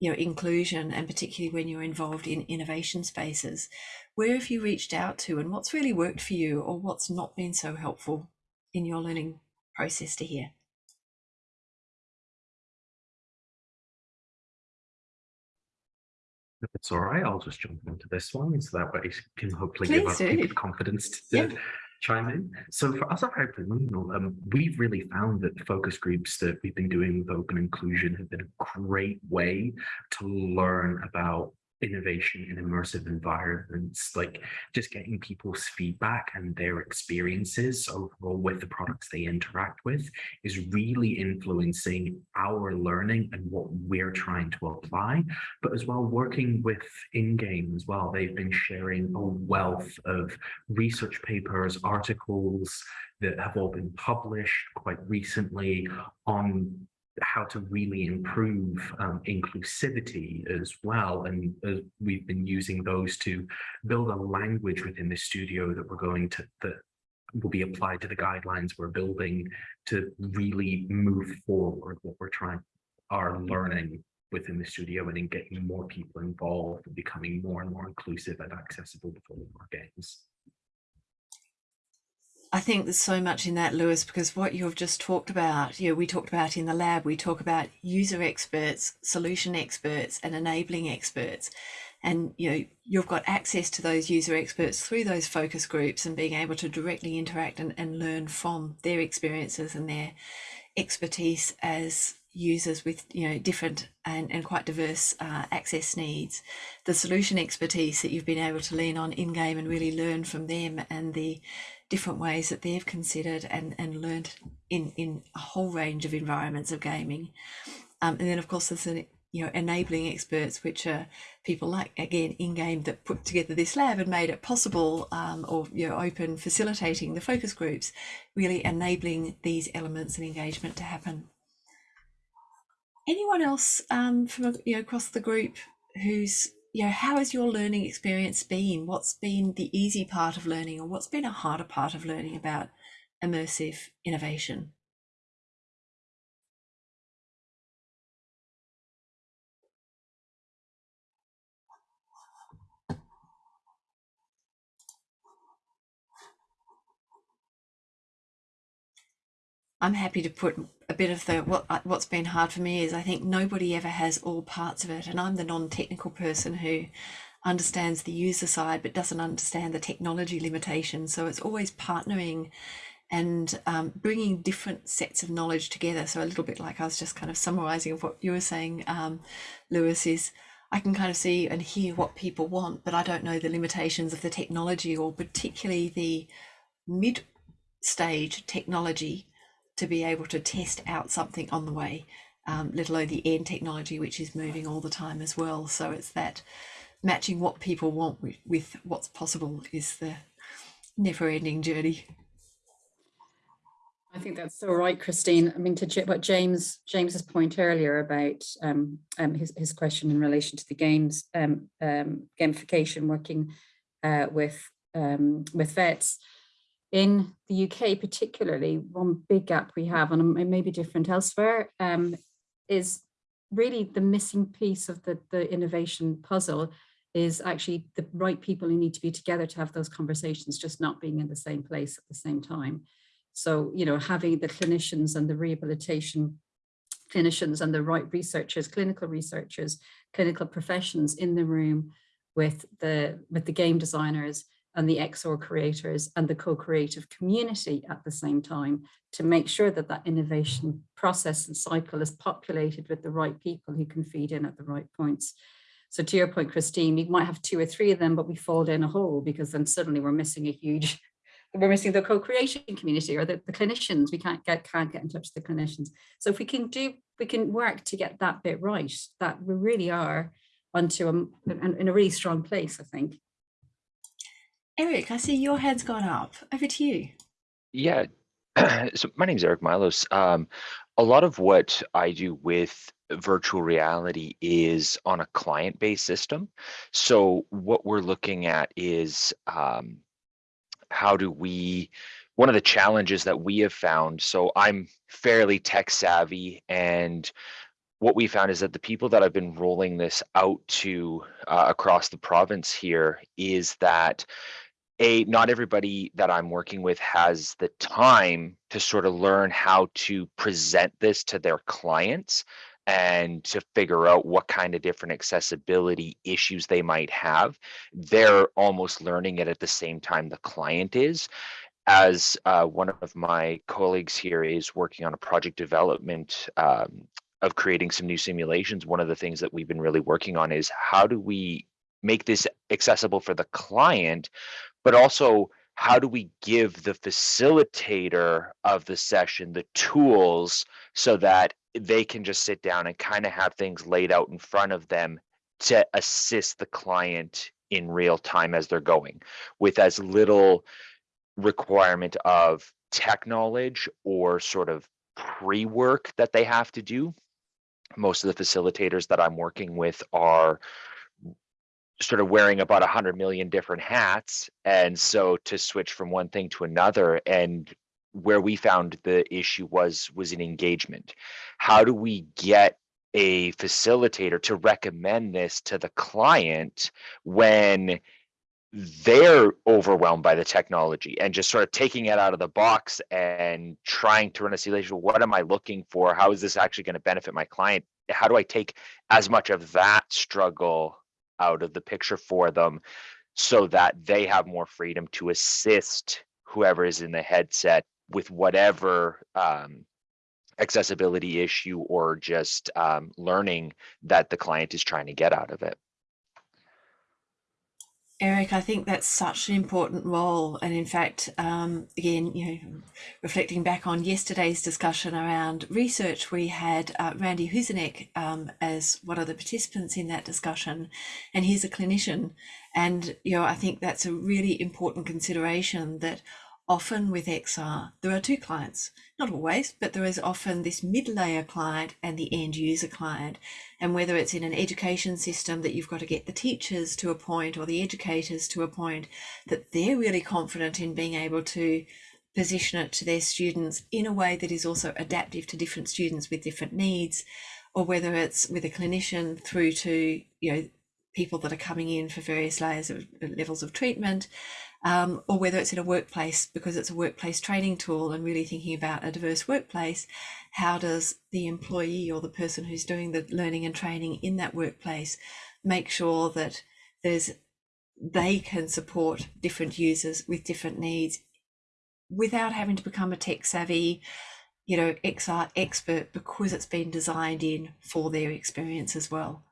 you know, inclusion and particularly when you're involved in innovation spaces, where have you reached out to and what's really worked for you or what's not been so helpful in your learning process to hear? If it's all right, I'll just jump into this one so that way you can hopefully Please give us people confidence to Yeah. chime in. So for us at Hyperluminal, um, we've really found that the focus groups that we've been doing with open inclusion have been a great way to learn about innovation in immersive environments, like just getting people's feedback and their experiences overall with the products they interact with is really influencing our learning and what we're trying to apply, but as well working with in-game as well. They've been sharing a wealth of research papers, articles that have all been published quite recently on how to really improve um, inclusivity as well. And uh, we've been using those to build a language within the studio that we're going to, that will be applied to the guidelines we're building to really move forward what we're trying, our learning within the studio and in getting more people involved and becoming more and more inclusive and accessible of our games. I think there's so much in that, Lewis, because what you've just talked about, you know, we talked about in the lab, we talk about user experts, solution experts, and enabling experts. and you know you've got access to those user experts through those focus groups and being able to directly interact and, and learn from their experiences and their expertise as users with you know different and, and quite diverse uh, access needs the solution expertise that you've been able to lean on in game and really learn from them and the different ways that they've considered and and learned in in a whole range of environments of gaming. Um, and then of course there's an you know enabling experts which are people like again in game that put together this lab and made it possible um, or you know open facilitating the focus groups really enabling these elements and engagement to happen. Anyone else um, from you know across the group who's you know how has your learning experience been? What's been the easy part of learning or what's been a harder part of learning about immersive innovation I'm happy to put a bit of the what uh, what's been hard for me is I think nobody ever has all parts of it, and I'm the non-technical person who understands the user side but doesn't understand the technology limitations. So it's always partnering and um, bringing different sets of knowledge together. So a little bit like I was just kind of summarizing of what you were saying, um, Lewis is. I can kind of see and hear what people want, but I don't know the limitations of the technology or particularly the mid stage technology to be able to test out something on the way, um, let alone the end technology, which is moving all the time as well. So it's that matching what people want with, with what's possible is the never ending journey. I think that's so right, Christine. I mean, to what James James's point earlier about um, um, his his question in relation to the games um, um, gamification, working uh, with um, with vets in the UK, particularly, one big gap we have, and it may be different elsewhere, um, is really the missing piece of the the innovation puzzle is actually the right people who need to be together to have those conversations, just not being in the same place at the same time. So, you know, having the clinicians and the rehabilitation clinicians and the right researchers, clinical researchers, clinical professions in the room with the with the game designers and the XR creators and the co-creative community at the same time to make sure that that innovation process and cycle is populated with the right people who can feed in at the right points. So to your point, Christine, you might have two or three of them, but we fall down a hole because then suddenly we're missing a huge we're missing the co-creation community or the, the clinicians. We can't get can't get in touch with the clinicians. So if we can do, we can work to get that bit right, that we really are onto a, in a really strong place, I think. Eric, I see your hand's gone up. Over to you. Yeah. so my name is Eric Milos. Um, a lot of what I do with virtual reality is on a client-based system. So what we're looking at is um, how do we one of the challenges that we have found so i'm fairly tech savvy and what we found is that the people that i've been rolling this out to uh, across the province here is that a not everybody that i'm working with has the time to sort of learn how to present this to their clients and to figure out what kind of different accessibility issues they might have. They're almost learning it at the same time the client is. As uh, one of my colleagues here is working on a project development um, of creating some new simulations, one of the things that we've been really working on is how do we make this accessible for the client, but also how do we give the facilitator of the session the tools so that they can just sit down and kind of have things laid out in front of them to assist the client in real time as they're going with as little requirement of tech knowledge or sort of pre-work that they have to do. Most of the facilitators that I'm working with are sort of wearing about a hundred million different hats. And so to switch from one thing to another and where we found the issue was was in engagement. How do we get a facilitator to recommend this to the client when they're overwhelmed by the technology and just sort of taking it out of the box and trying to run a simulation. What am I looking for? How is this actually going to benefit my client? How do I take as much of that struggle out of the picture for them so that they have more freedom to assist whoever is in the headset with whatever um, accessibility issue or just um, learning that the client is trying to get out of it. Eric, I think that's such an important role. And in fact, um, again, you know, reflecting back on yesterday's discussion around research, we had uh, Randy Huzanek um, as one of the participants in that discussion, and he's a clinician. And, you know, I think that's a really important consideration that often with XR, there are two clients, not always, but there is often this mid layer client and the end user client. And whether it's in an education system that you've got to get the teachers to a point or the educators to a point that they're really confident in being able to position it to their students in a way that is also adaptive to different students with different needs, or whether it's with a clinician through to, you know, people that are coming in for various layers of levels of treatment um, or whether it's in a workplace because it's a workplace training tool and really thinking about a diverse workplace, how does the employee or the person who's doing the learning and training in that workplace make sure that there's they can support different users with different needs without having to become a tech savvy you know xr expert because it's been designed in for their experience as well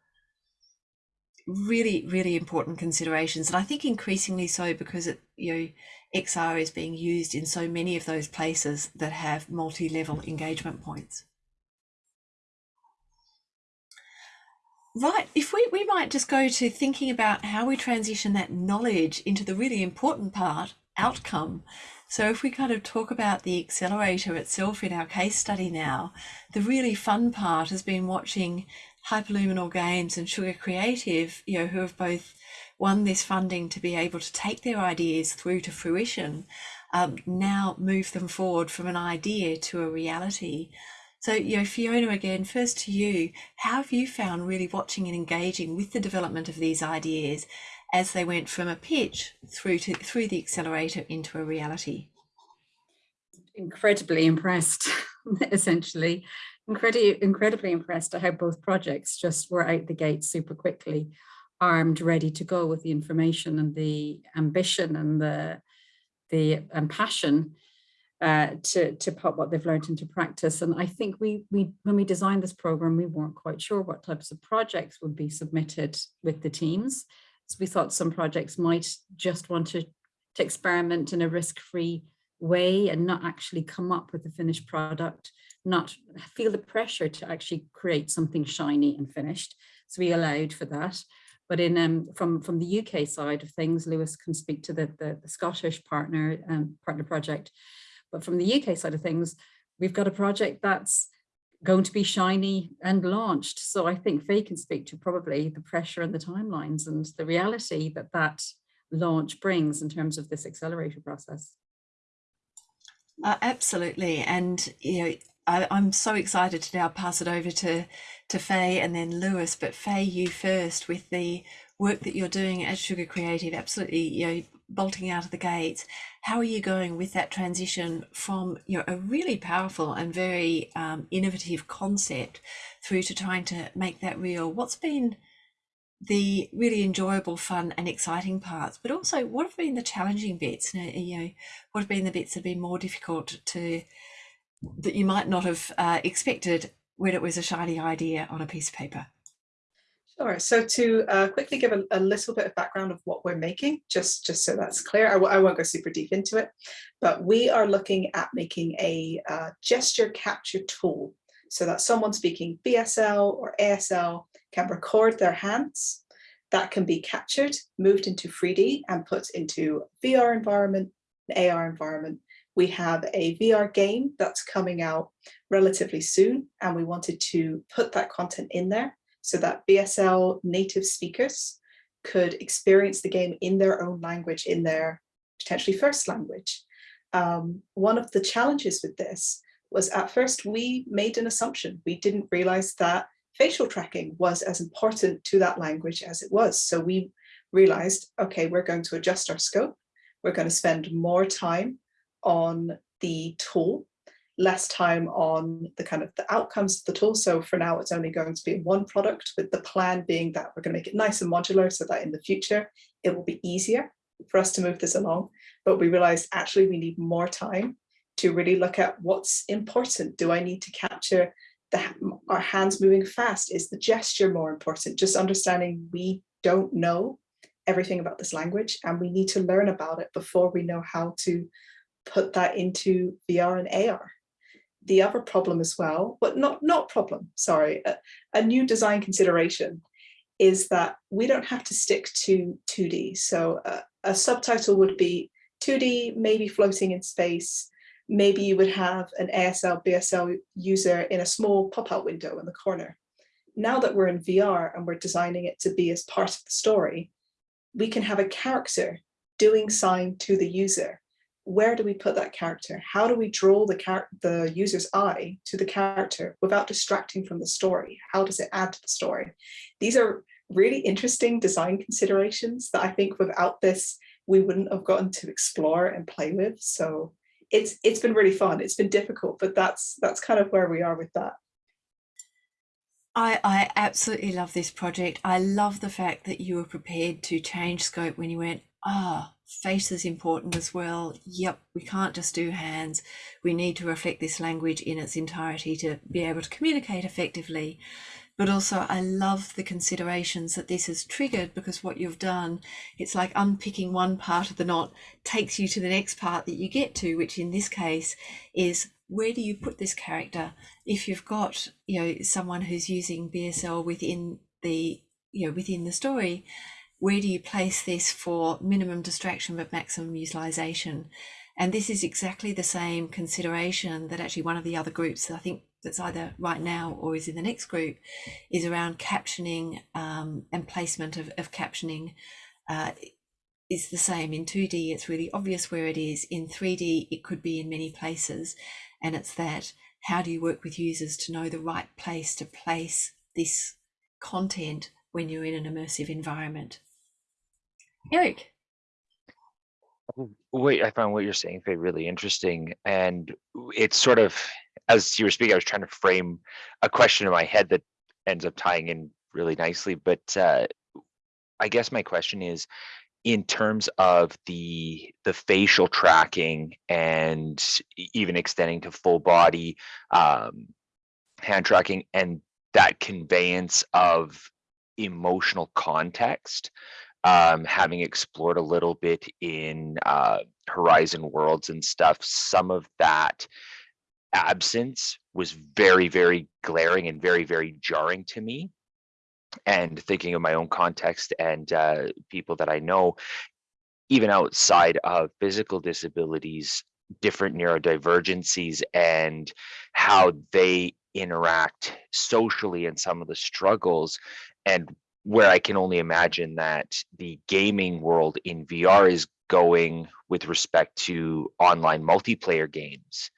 really really important considerations and i think increasingly so because it you know xr is being used in so many of those places that have multi-level engagement points. Right if we we might just go to thinking about how we transition that knowledge into the really important part outcome. So if we kind of talk about the accelerator itself in our case study now the really fun part has been watching Hyperluminal Games and Sugar Creative, you know, who have both won this funding to be able to take their ideas through to fruition, um, now move them forward from an idea to a reality. So, you know, Fiona, again, first to you, how have you found really watching and engaging with the development of these ideas as they went from a pitch through to through the accelerator into a reality? Incredibly impressed, essentially incredibly, incredibly impressed at how both projects just were out the gate super quickly, armed, ready to go with the information and the ambition and the, the and passion uh, to, to put what they've learned into practice. And I think we, we, when we designed this program, we weren't quite sure what types of projects would be submitted with the teams. So we thought some projects might just want to, to experiment in a risk-free way and not actually come up with a finished product not feel the pressure to actually create something shiny and finished. So we allowed for that. But in um, from from the UK side of things, Lewis can speak to the the, the Scottish partner um, partner project. But from the UK side of things, we've got a project that's going to be shiny and launched. So I think Faye can speak to probably the pressure and the timelines and the reality that that launch brings in terms of this accelerator process. Uh, absolutely. And, you know, I, am so excited to now pass it over to to Faye and then Lewis. But Faye, you first with the work that you're doing at Sugar Creative, absolutely, you know, bolting out of the gates. How are you going with that transition from you know a really powerful and very um, innovative concept through to trying to make that real? What's been the really enjoyable, fun, and exciting parts, but also what have been the challenging bits? You know, what have been the bits that have been more difficult to that you might not have uh, expected when it was a shiny idea on a piece of paper? Sure. So to uh, quickly give a, a, little bit of background of what we're making, just, just so that's clear, I won't go super deep into it, but we are looking at making a uh, gesture capture tool so that someone speaking BSL or ASL can record their hands. That can be captured, moved into 3D and put into VR environment, an AR environment, we have a VR game that's coming out relatively soon, and we wanted to put that content in there so that BSL native speakers could experience the game in their own language, in their potentially first language. Um, one of the challenges with this was at first we made an assumption. We didn't realize that facial tracking was as important to that language as it was. So we realized, okay, we're going to adjust our scope. We're going to spend more time on the tool, less time on the kind of the outcomes of the tool. So for now, it's only going to be one product with the plan being that we're going to make it nice and modular so that in the future, it will be easier for us to move this along. But we realized actually we need more time to really look at what's important. Do I need to capture the, our hands moving fast? Is the gesture more important? Just understanding we don't know everything about this language and we need to learn about it before we know how to put that into VR and AR. The other problem as well, but not, not problem, sorry, a, a new design consideration is that we don't have to stick to 2D. So uh, a subtitle would be 2D, maybe floating in space. Maybe you would have an ASL, BSL user in a small pop-out window in the corner. Now that we're in VR and we're designing it to be as part of the story, we can have a character doing sign to the user. Where do we put that character? How do we draw the, the user's eye to the character without distracting from the story? How does it add to the story? These are really interesting design considerations that I think without this, we wouldn't have gotten to explore and play with. So it's it's been really fun. It's been difficult, but that's that's kind of where we are with that. I, I absolutely love this project. I love the fact that you were prepared to change scope when you went, ah, oh, face is important as well. Yep, we can't just do hands. We need to reflect this language in its entirety to be able to communicate effectively. But also, I love the considerations that this has triggered because what you've done, it's like unpicking one part of the knot takes you to the next part that you get to, which in this case is where do you put this character if you've got you know someone who's using BSL within the you know within the story where do you place this for minimum distraction but maximum utilization? And this is exactly the same consideration that actually one of the other groups I think that's either right now or is in the next group is around captioning um, and placement of, of captioning. Uh, is the same in 2D it's really obvious where it is. In 3D it could be in many places and it's that how do you work with users to know the right place to place this content when you're in an immersive environment? Eric. Wait, I found what you're saying, Faye, really interesting. And it's sort of, as you were speaking, I was trying to frame a question in my head that ends up tying in really nicely. But uh, I guess my question is, in terms of the the facial tracking and even extending to full body um, hand tracking and that conveyance of emotional context um, having explored a little bit in uh, horizon worlds and stuff some of that absence was very very glaring and very very jarring to me. And thinking of my own context and uh, people that I know, even outside of physical disabilities, different neurodivergencies and how they interact socially and some of the struggles and where I can only imagine that the gaming world in VR is going with respect to online multiplayer games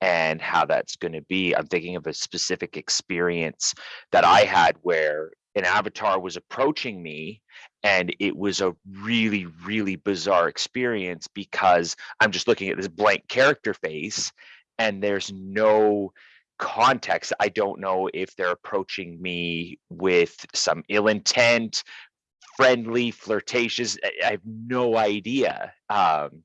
and how that's going to be. I'm thinking of a specific experience that I had where an avatar was approaching me and it was a really really bizarre experience because i'm just looking at this blank character face and there's no context i don't know if they're approaching me with some ill intent friendly flirtatious i have no idea um,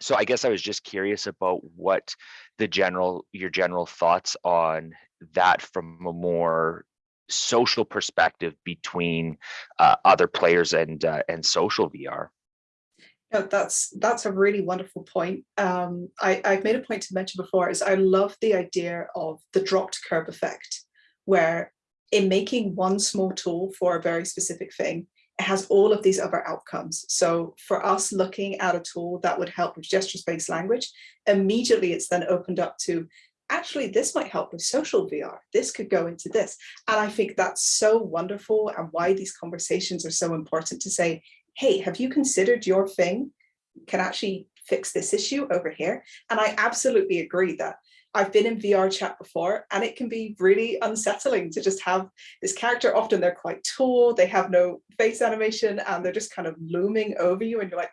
so i guess i was just curious about what the general your general thoughts on that from a more social perspective between uh, other players and uh, and social VR. No, that's that's a really wonderful point. Um, I, I've made a point to mention before is I love the idea of the dropped kerb effect, where in making one small tool for a very specific thing, it has all of these other outcomes. So for us looking at a tool that would help with gesture-based language, immediately it's then opened up to actually this might help with social VR. This could go into this. And I think that's so wonderful and why these conversations are so important to say, hey, have you considered your thing can actually fix this issue over here? And I absolutely agree that I've been in VR chat before and it can be really unsettling to just have this character. Often they're quite tall, they have no face animation and they're just kind of looming over you and you're like,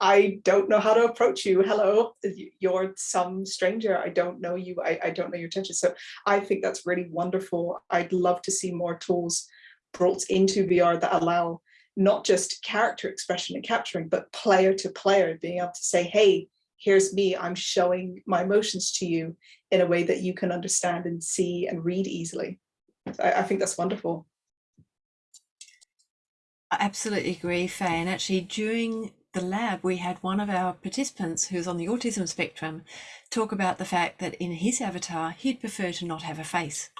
I don't know how to approach you. Hello, you're some stranger. I don't know you. I, I don't know your intention. So I think that's really wonderful. I'd love to see more tools brought into VR that allow not just character expression and capturing, but player to player, being able to say, hey, here's me, I'm showing my emotions to you in a way that you can understand and see and read easily. I, I think that's wonderful. I absolutely agree, Faye. And actually, during the lab, we had one of our participants who's on the autism spectrum talk about the fact that in his avatar, he'd prefer to not have a face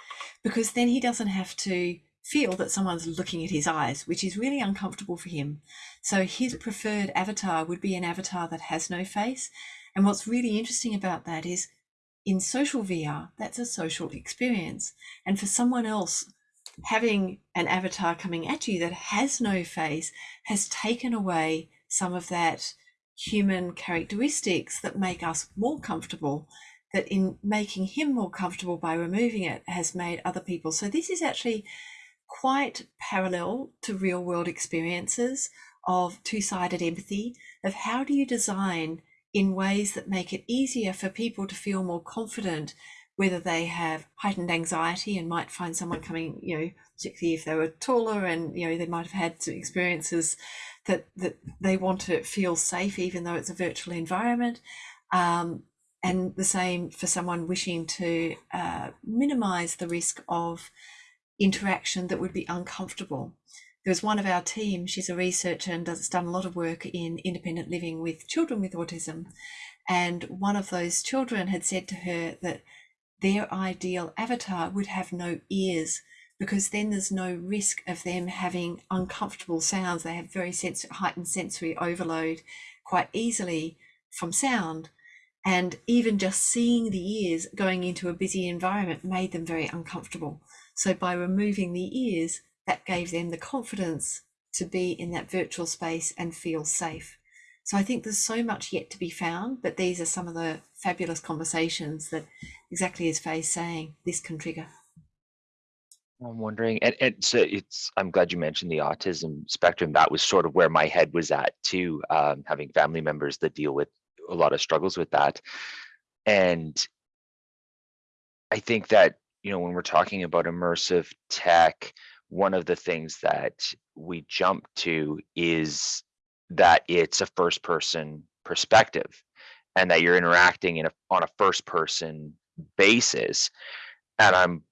because then he doesn't have to feel that someone's looking at his eyes, which is really uncomfortable for him. So his preferred avatar would be an avatar that has no face. And what's really interesting about that is in social VR, that's a social experience. And for someone else, having an avatar coming at you that has no face has taken away some of that human characteristics that make us more comfortable that in making him more comfortable by removing it has made other people so this is actually quite parallel to real world experiences of two-sided empathy of how do you design in ways that make it easier for people to feel more confident whether they have heightened anxiety and might find someone coming, you know, particularly if they were taller and, you know, they might have had some experiences that, that they want to feel safe, even though it's a virtual environment. Um, and the same for someone wishing to uh, minimize the risk of interaction that would be uncomfortable. There was one of our team, she's a researcher and has done a lot of work in independent living with children with autism. And one of those children had said to her that their ideal avatar would have no ears because then there's no risk of them having uncomfortable sounds. They have very sens- heightened sensory overload quite easily from sound. And even just seeing the ears going into a busy environment made them very uncomfortable. So by removing the ears, that gave them the confidence to be in that virtual space and feel safe. So I think there's so much yet to be found, but these are some of the fabulous conversations that, exactly as Faye's saying, this can trigger. I'm wondering, and, and so it's, I'm glad you mentioned the autism spectrum. That was sort of where my head was at too, um, having family members that deal with a lot of struggles with that. And I think that, you know, when we're talking about immersive tech, one of the things that we jump to is that it's a first person perspective and that you're interacting in a, on a first person basis. And I'm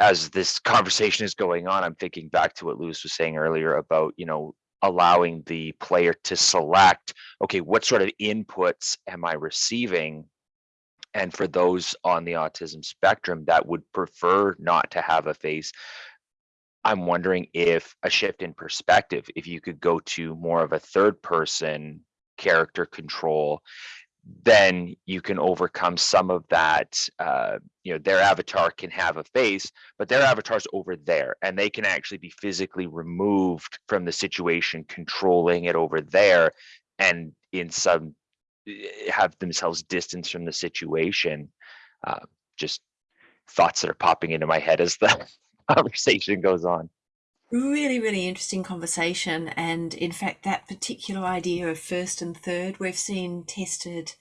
as this conversation is going on, I'm thinking back to what Lewis was saying earlier about, you know, allowing the player to select, okay, what sort of inputs am I receiving? And for those on the autism spectrum that would prefer not to have a face, I'm wondering if a shift in perspective, if you could go to more of a third person character control then you can overcome some of that uh, you know their avatar can have a face but their avatar's over there and they can actually be physically removed from the situation controlling it over there and in some have themselves distance from the situation uh, just thoughts that are popping into my head as the conversation goes on Really, really interesting conversation. And in fact, that particular idea of first and third, we've seen tested.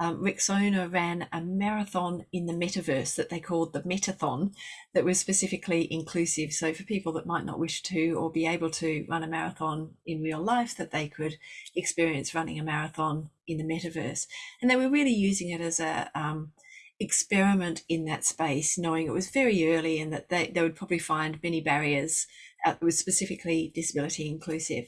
Um, ran a marathon in the metaverse that they called the Metathon, that was specifically inclusive. So, for people that might not wish to or be able to run a marathon in real life, that they could experience running a marathon in the metaverse. And they were really using it as a um, experiment in that space, knowing it was very early and that they, they would probably find many barriers uh, was specifically disability inclusive,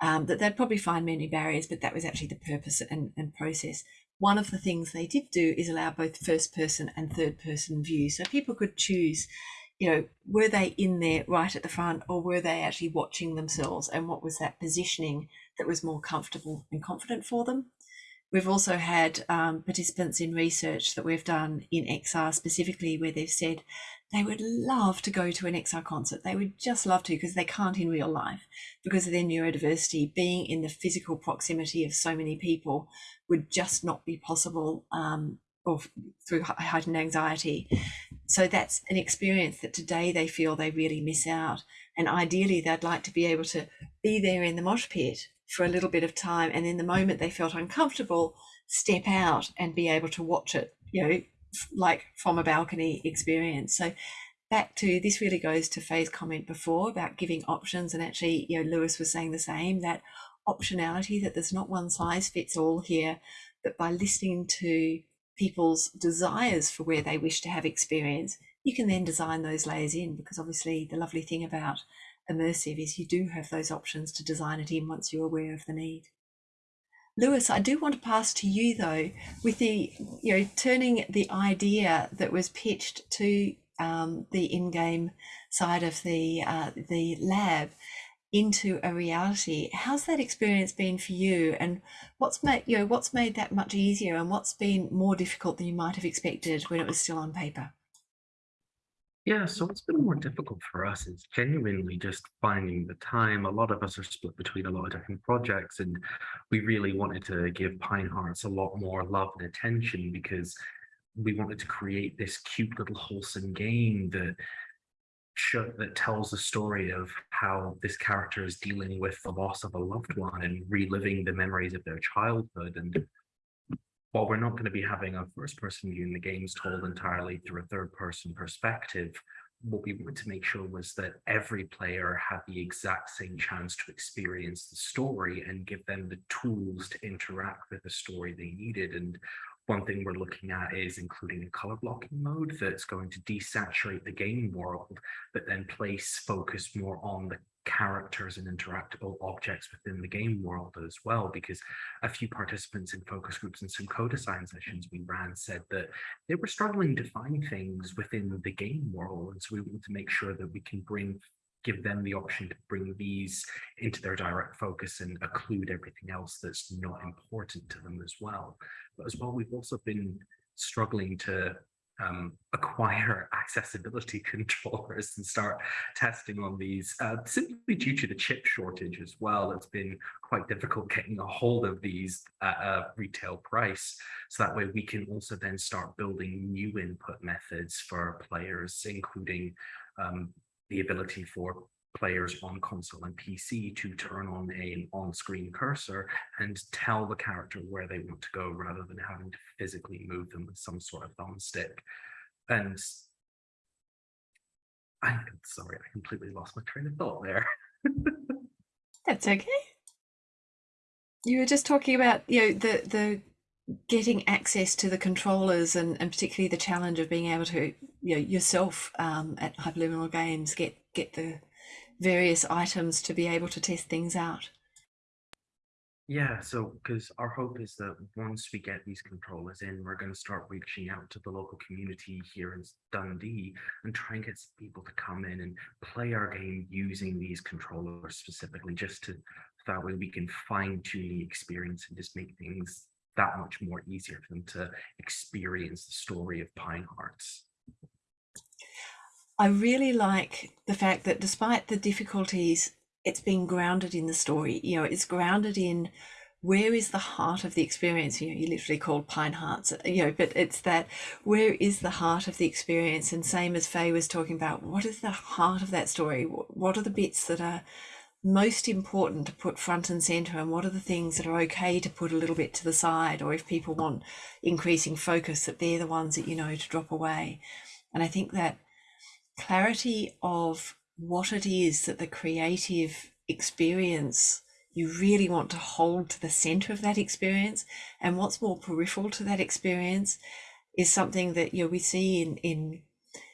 um, that they'd probably find many barriers, but that was actually the purpose and, and process. One of the things they did do is allow both first person and third person view. So people could choose, you know, were they in there right at the front or were they actually watching themselves and what was that positioning that was more comfortable and confident for them? We've also had um, participants in research that we've done in XR specifically where they've said they would love to go to an XR concert. They would just love to because they can't in real life because of their neurodiversity. Being in the physical proximity of so many people would just not be possible um, or through heightened anxiety. So that's an experience that today they feel they really miss out. And ideally, they'd like to be able to be there in the mosh pit for a little bit of time. And then the moment they felt uncomfortable, step out and be able to watch it, you know, like from a balcony experience. So back to this really goes to Faye's comment before about giving options. And actually, you know, Lewis was saying the same that optionality, that there's not one size fits all here, but by listening to people's desires for where they wish to have experience, you can then design those layers in because obviously the lovely thing about immersive is you do have those options to design it in once you're aware of the need. Lewis, I do want to pass to you though, with the, you know, turning the idea that was pitched to um, the in-game side of the uh, the lab into a reality. How's that experience been for you, and what's made you know what's made that much easier, and what's been more difficult than you might have expected when it was still on paper? Yeah, so what's been more difficult for us is genuinely just finding the time. A lot of us are split between a lot of different projects, and we really wanted to give Pine Hearts a lot more love and attention because we wanted to create this cute little wholesome game that show, that tells the story of how this character is dealing with the loss of a loved one and reliving the memories of their childhood. And while we're not going to be having a first person view in the games told entirely through a third person perspective, what we wanted to make sure was that every player had the exact same chance to experience the story and give them the tools to interact with the story they needed. And one thing we're looking at is including a color blocking mode that's going to desaturate the game world, but then place focus more on the characters and interactable objects within the game world as well because a few participants in focus groups and some co-design sessions we ran said that they were struggling to find things within the game world and so we want to make sure that we can bring give them the option to bring these into their direct focus and occlude everything else that's not important to them as well. But as well, we've also been struggling to um, acquire accessibility controllers and start testing on these uh, simply due to the chip shortage as well. It's been quite difficult getting a hold of these at a retail price. So that way we can also then start building new input methods for players, including um, the ability for players on console and PC to turn on an on-screen cursor and tell the character where they want to go rather than having to physically move them with some sort of thumbstick. And I'm sorry, I completely lost my train of thought there. That's okay. You were just talking about, you know, the the getting access to the controllers and, and particularly the challenge of being able to you know yourself um, at hyperluminal games get get the various items to be able to test things out yeah so because our hope is that once we get these controllers in we're going to start reaching out to the local community here in dundee and try and get people to come in and play our game using these controllers specifically just to that way we can fine tune the experience and just make things that much more easier for them to experience the story of Pine Hearts. I really like the fact that despite the difficulties, it's been grounded in the story. You know, it's grounded in where is the heart of the experience? You know, you literally called Pine Hearts, uh, you know, but it's that where is the heart of the experience? And same as Faye was talking about, what is the heart of that story? What are the bits that are most important to put front and center and what are the things that are okay to put a little bit to the side or if people want increasing focus that they're the ones that you know to drop away and i think that clarity of what it is that the creative experience you really want to hold to the center of that experience and what's more peripheral to that experience is something that you know we see in in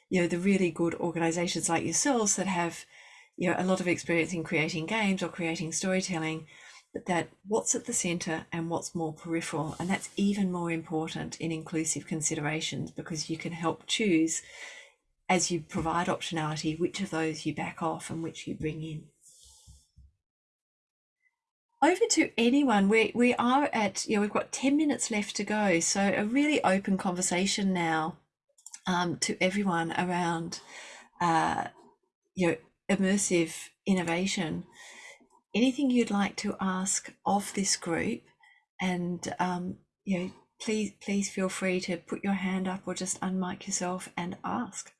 you know the really good organizations like yourselves that have you know a lot of experience in creating games or creating storytelling but that what's at the center and what's more peripheral and that's even more important in inclusive considerations because you can help choose as you provide optionality which of those you back off and which you bring in. Over to anyone. We we are at you know we've got 10 minutes left to go. So a really open conversation now um, to everyone around uh, you know immersive innovation, anything you'd like to ask of this group, and um, you know, please please feel free to put your hand up or just unmic yourself and ask.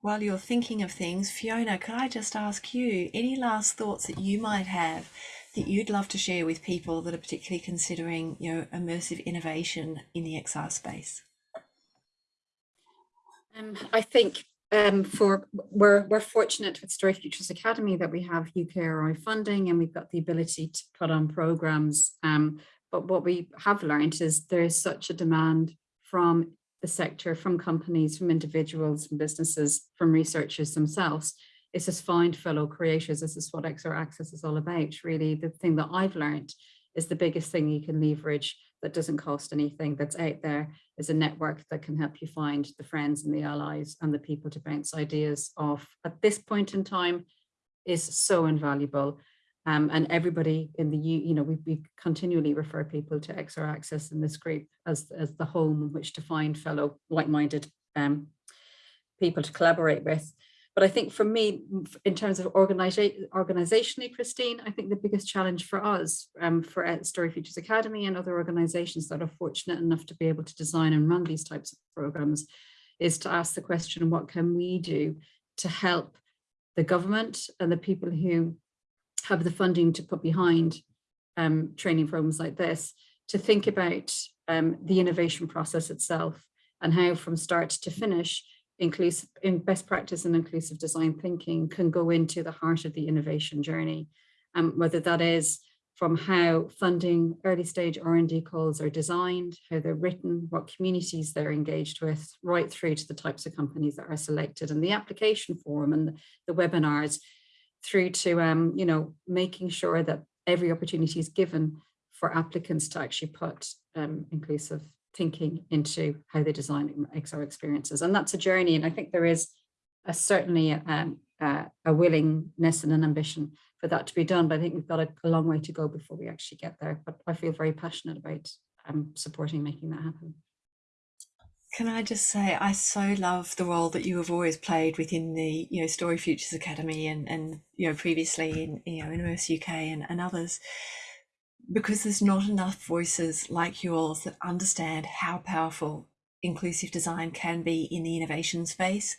While you're thinking of things, Fiona, could I just ask you any last thoughts that you might have that you'd love to share with people that are particularly considering, you know, immersive innovation in the XR space? Um, I think um, for we're we're fortunate with Story Futures Academy that we have UKRI funding and we've got the ability to put on programs. Um, but what we have learned is there is such a demand from the sector, from companies, from individuals, from businesses, from researchers themselves. It's just find fellow creators. This is what XR Access is all about. Really, the thing that I've learned is the biggest thing you can leverage that doesn't cost anything that's out there is a network that can help you find the friends and the allies and the people to bounce ideas off at this point in time is so invaluable. Um, and everybody in the, you know, we, we continually refer people to XR Access in this group as, as the home in which to find fellow like-minded um, people to collaborate with. But I think for me, in terms of organization, organizationally, Christine, I think the biggest challenge for us, um, for uh, Story Futures Academy and other organizations that are fortunate enough to be able to design and run these types of programs, is to ask the question, what can we do to help the government and the people who have the funding to put behind um, training programs like this, to think about um, the innovation process itself and how from start to finish, inclusive in best practice and inclusive design thinking can go into the heart of the innovation journey. Um, whether that is from how funding early stage R&D calls are designed, how they're written, what communities they're engaged with, right through to the types of companies that are selected and the application form and the webinars through to, um, you know, making sure that every opportunity is given for applicants to actually put um, inclusive thinking into how they design XR experiences. And that's a journey. And I think there is a, certainly um, uh, a willingness and an ambition for that to be done. But I think we've got a, a, long way to go before we actually get there. But I feel very passionate about um, supporting making that happen. Can I just say, I so love the role that you have always played within the, you know, Story Futures Academy and, and you know, previously in, you know, Immerse UK and, and others because there's not enough voices like yours that understand how powerful inclusive design can be in the innovation space.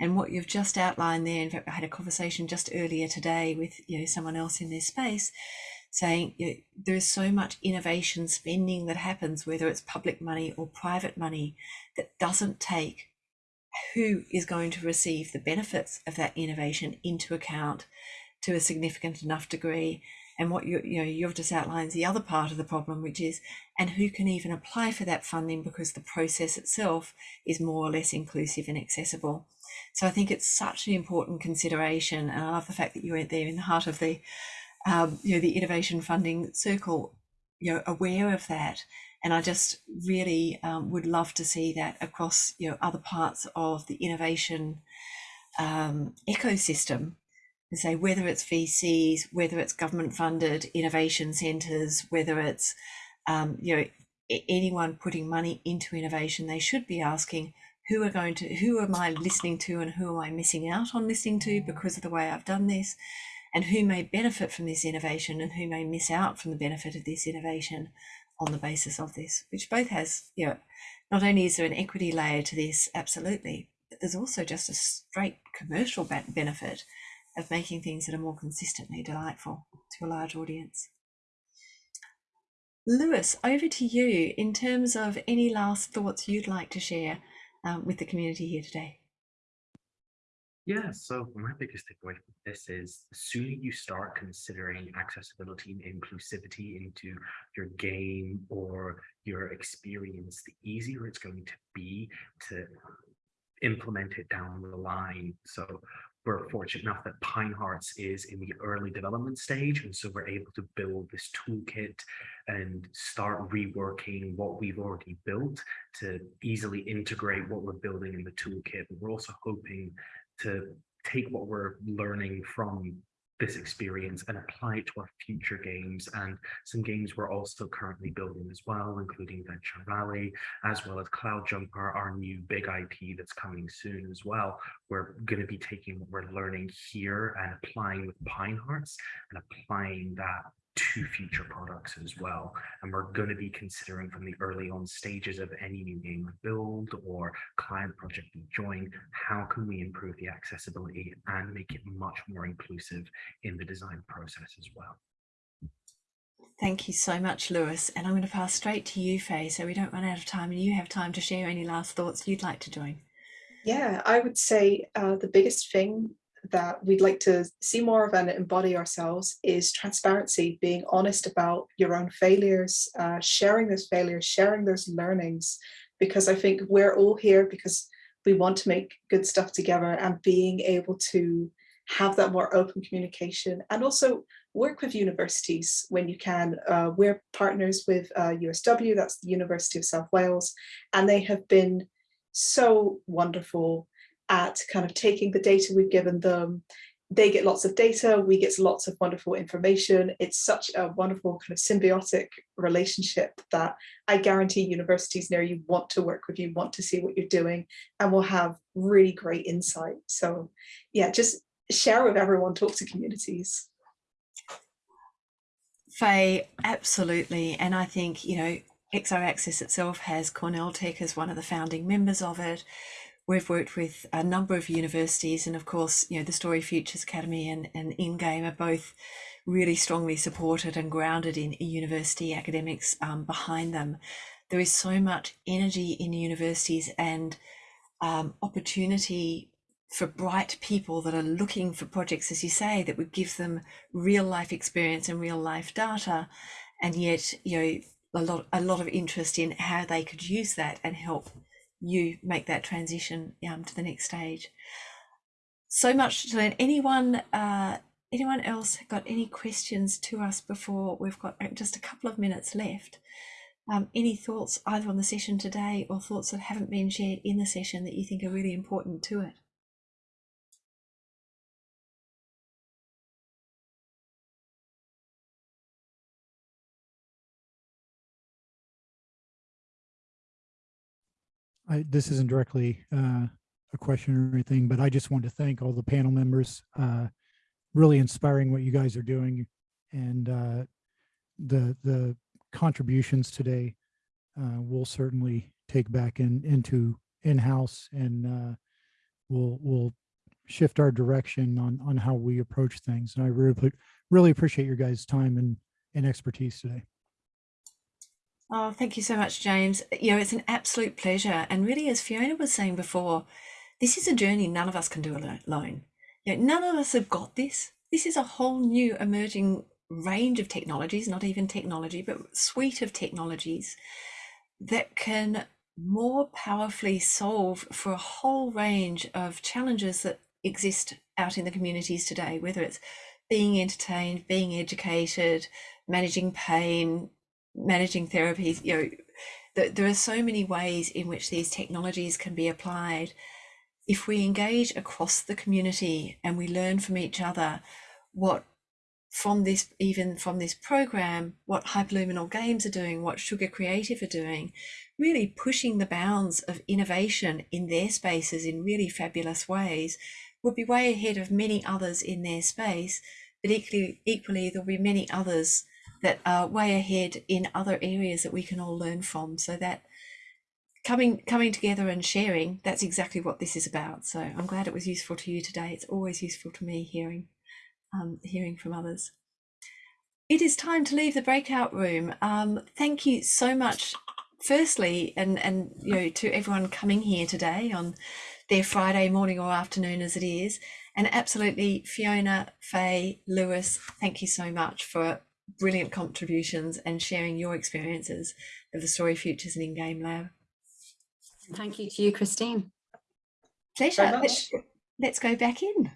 And what you've just outlined there, in fact, I had a conversation just earlier today with you know someone else in this space saying you know, there's so much innovation spending that happens, whether it's public money or private money, that doesn't take who is going to receive the benefits of that innovation into account to a significant enough degree and what you, you know, you've just outlined is the other part of the problem, which is, and who can even apply for that funding because the process itself is more or less inclusive and accessible. So I think it's such an important consideration. And I love the fact that you went there in the heart of the, um, you know, the innovation funding circle, you know, aware of that. And I just really um, would love to see that across, you know, other parts of the innovation um, ecosystem say whether it's VCs, whether it's government funded innovation centres, whether it's um, you know anyone putting money into innovation, they should be asking who are going to who am I listening to and who am I missing out on listening to because of the way I've done this, and who may benefit from this innovation and who may miss out from the benefit of this innovation on the basis of this, which both has you know not only is there an equity layer to this, absolutely, but there's also just a straight commercial benefit of making things that are more consistently delightful to a large audience. Lewis, over to you in terms of any last thoughts you'd like to share um, with the community here today. Yeah, so my biggest takeaway from this is the sooner you start considering accessibility and inclusivity into your game or your experience, the easier it's going to be to implement it down the line. So we're fortunate enough that Pine Hearts is in the early development stage. And so we're able to build this toolkit and start reworking what we've already built to easily integrate what we're building in the toolkit. But we're also hoping to take what we're learning from this experience and apply it to our future games and some games we're also currently building as well, including Venture Valley, as well as Cloud Jumper, our new big IP that's coming soon as well. We're going to be taking what we're learning here and applying with Pine Hearts and applying that to future products as well. And we're going to be considering from the early on stages of any new game build or client project we join, how can we improve the accessibility and make it much more inclusive in the design process as well. Thank you so much, Lewis. And I'm going to pass straight to you, Faye, so we don't run out of time and you have time to share any last thoughts you'd like to join. Yeah, I would say uh, the biggest thing that we'd like to see more of and embody ourselves is transparency, being honest about your own failures, uh, sharing those failures, sharing those learnings, because I think we're all here because we want to make good stuff together and being able to have that more open communication and also work with universities when you can. Uh, we're partners with uh, USW, that's the University of South Wales, and they have been so wonderful at kind of taking the data we've given them. They get lots of data, we get lots of wonderful information. It's such a wonderful kind of symbiotic relationship that I guarantee universities near you want to work with you, want to see what you're doing, and will have really great insight. So yeah, just share with everyone, talk to communities. Faye, absolutely. And I think, you know, XR Access itself has Cornell Tech as one of the founding members of it. We've worked with a number of universities and of course, you know, the Story Futures Academy and, and InGame are both really strongly supported and grounded in university academics um, behind them. There is so much energy in universities and um, opportunity for bright people that are looking for projects, as you say, that would give them real life experience and real life data. And yet, you know, a lot, a lot of interest in how they could use that and help you make that transition um, to the next stage. So much to learn. Anyone, uh, anyone else got any questions to us before we've got uh, just a couple of minutes left? Um, any thoughts either on the session today or thoughts that haven't been shared in the session that you think are really important to it? I, this isn't directly uh, a question or anything, but I just want to thank all the panel members. Uh, really inspiring what you guys are doing, and uh, the the contributions today uh, we'll certainly take back in into in house, and uh, we'll we'll shift our direction on on how we approach things. And I really really appreciate your guys' time and and expertise today. Oh, thank you so much, James. You know, it's an absolute pleasure. And really, as Fiona was saying before, this is a journey none of us can do alone. You know, none of us have got this. This is a whole new emerging range of technologies, not even technology, but suite of technologies that can more powerfully solve for a whole range of challenges that exist out in the communities today, whether it's being entertained, being educated, managing pain, managing therapies, you know, th there are so many ways in which these technologies can be applied. If we engage across the community and we learn from each other what from this, even from this program, what Hyperluminal Games are doing, what Sugar Creative are doing, really pushing the bounds of innovation in their spaces in really fabulous ways, will be way ahead of many others in their space. But equally, equally there'll be many others that are way ahead in other areas that we can all learn from. So that coming coming together and sharing that's exactly what this is about. So i'm glad it was useful to you today. It's always useful to me hearing um, hearing from others. It is time to leave the breakout room. Um, thank you so much firstly and and you know to everyone coming here today on their friday morning or afternoon as it is. And absolutely fiona faye lewis thank you so much for brilliant contributions and sharing your experiences of the Story Futures and In-Game Lab. Thank you to you, Christine. Pleasure. Let's, let's go back in.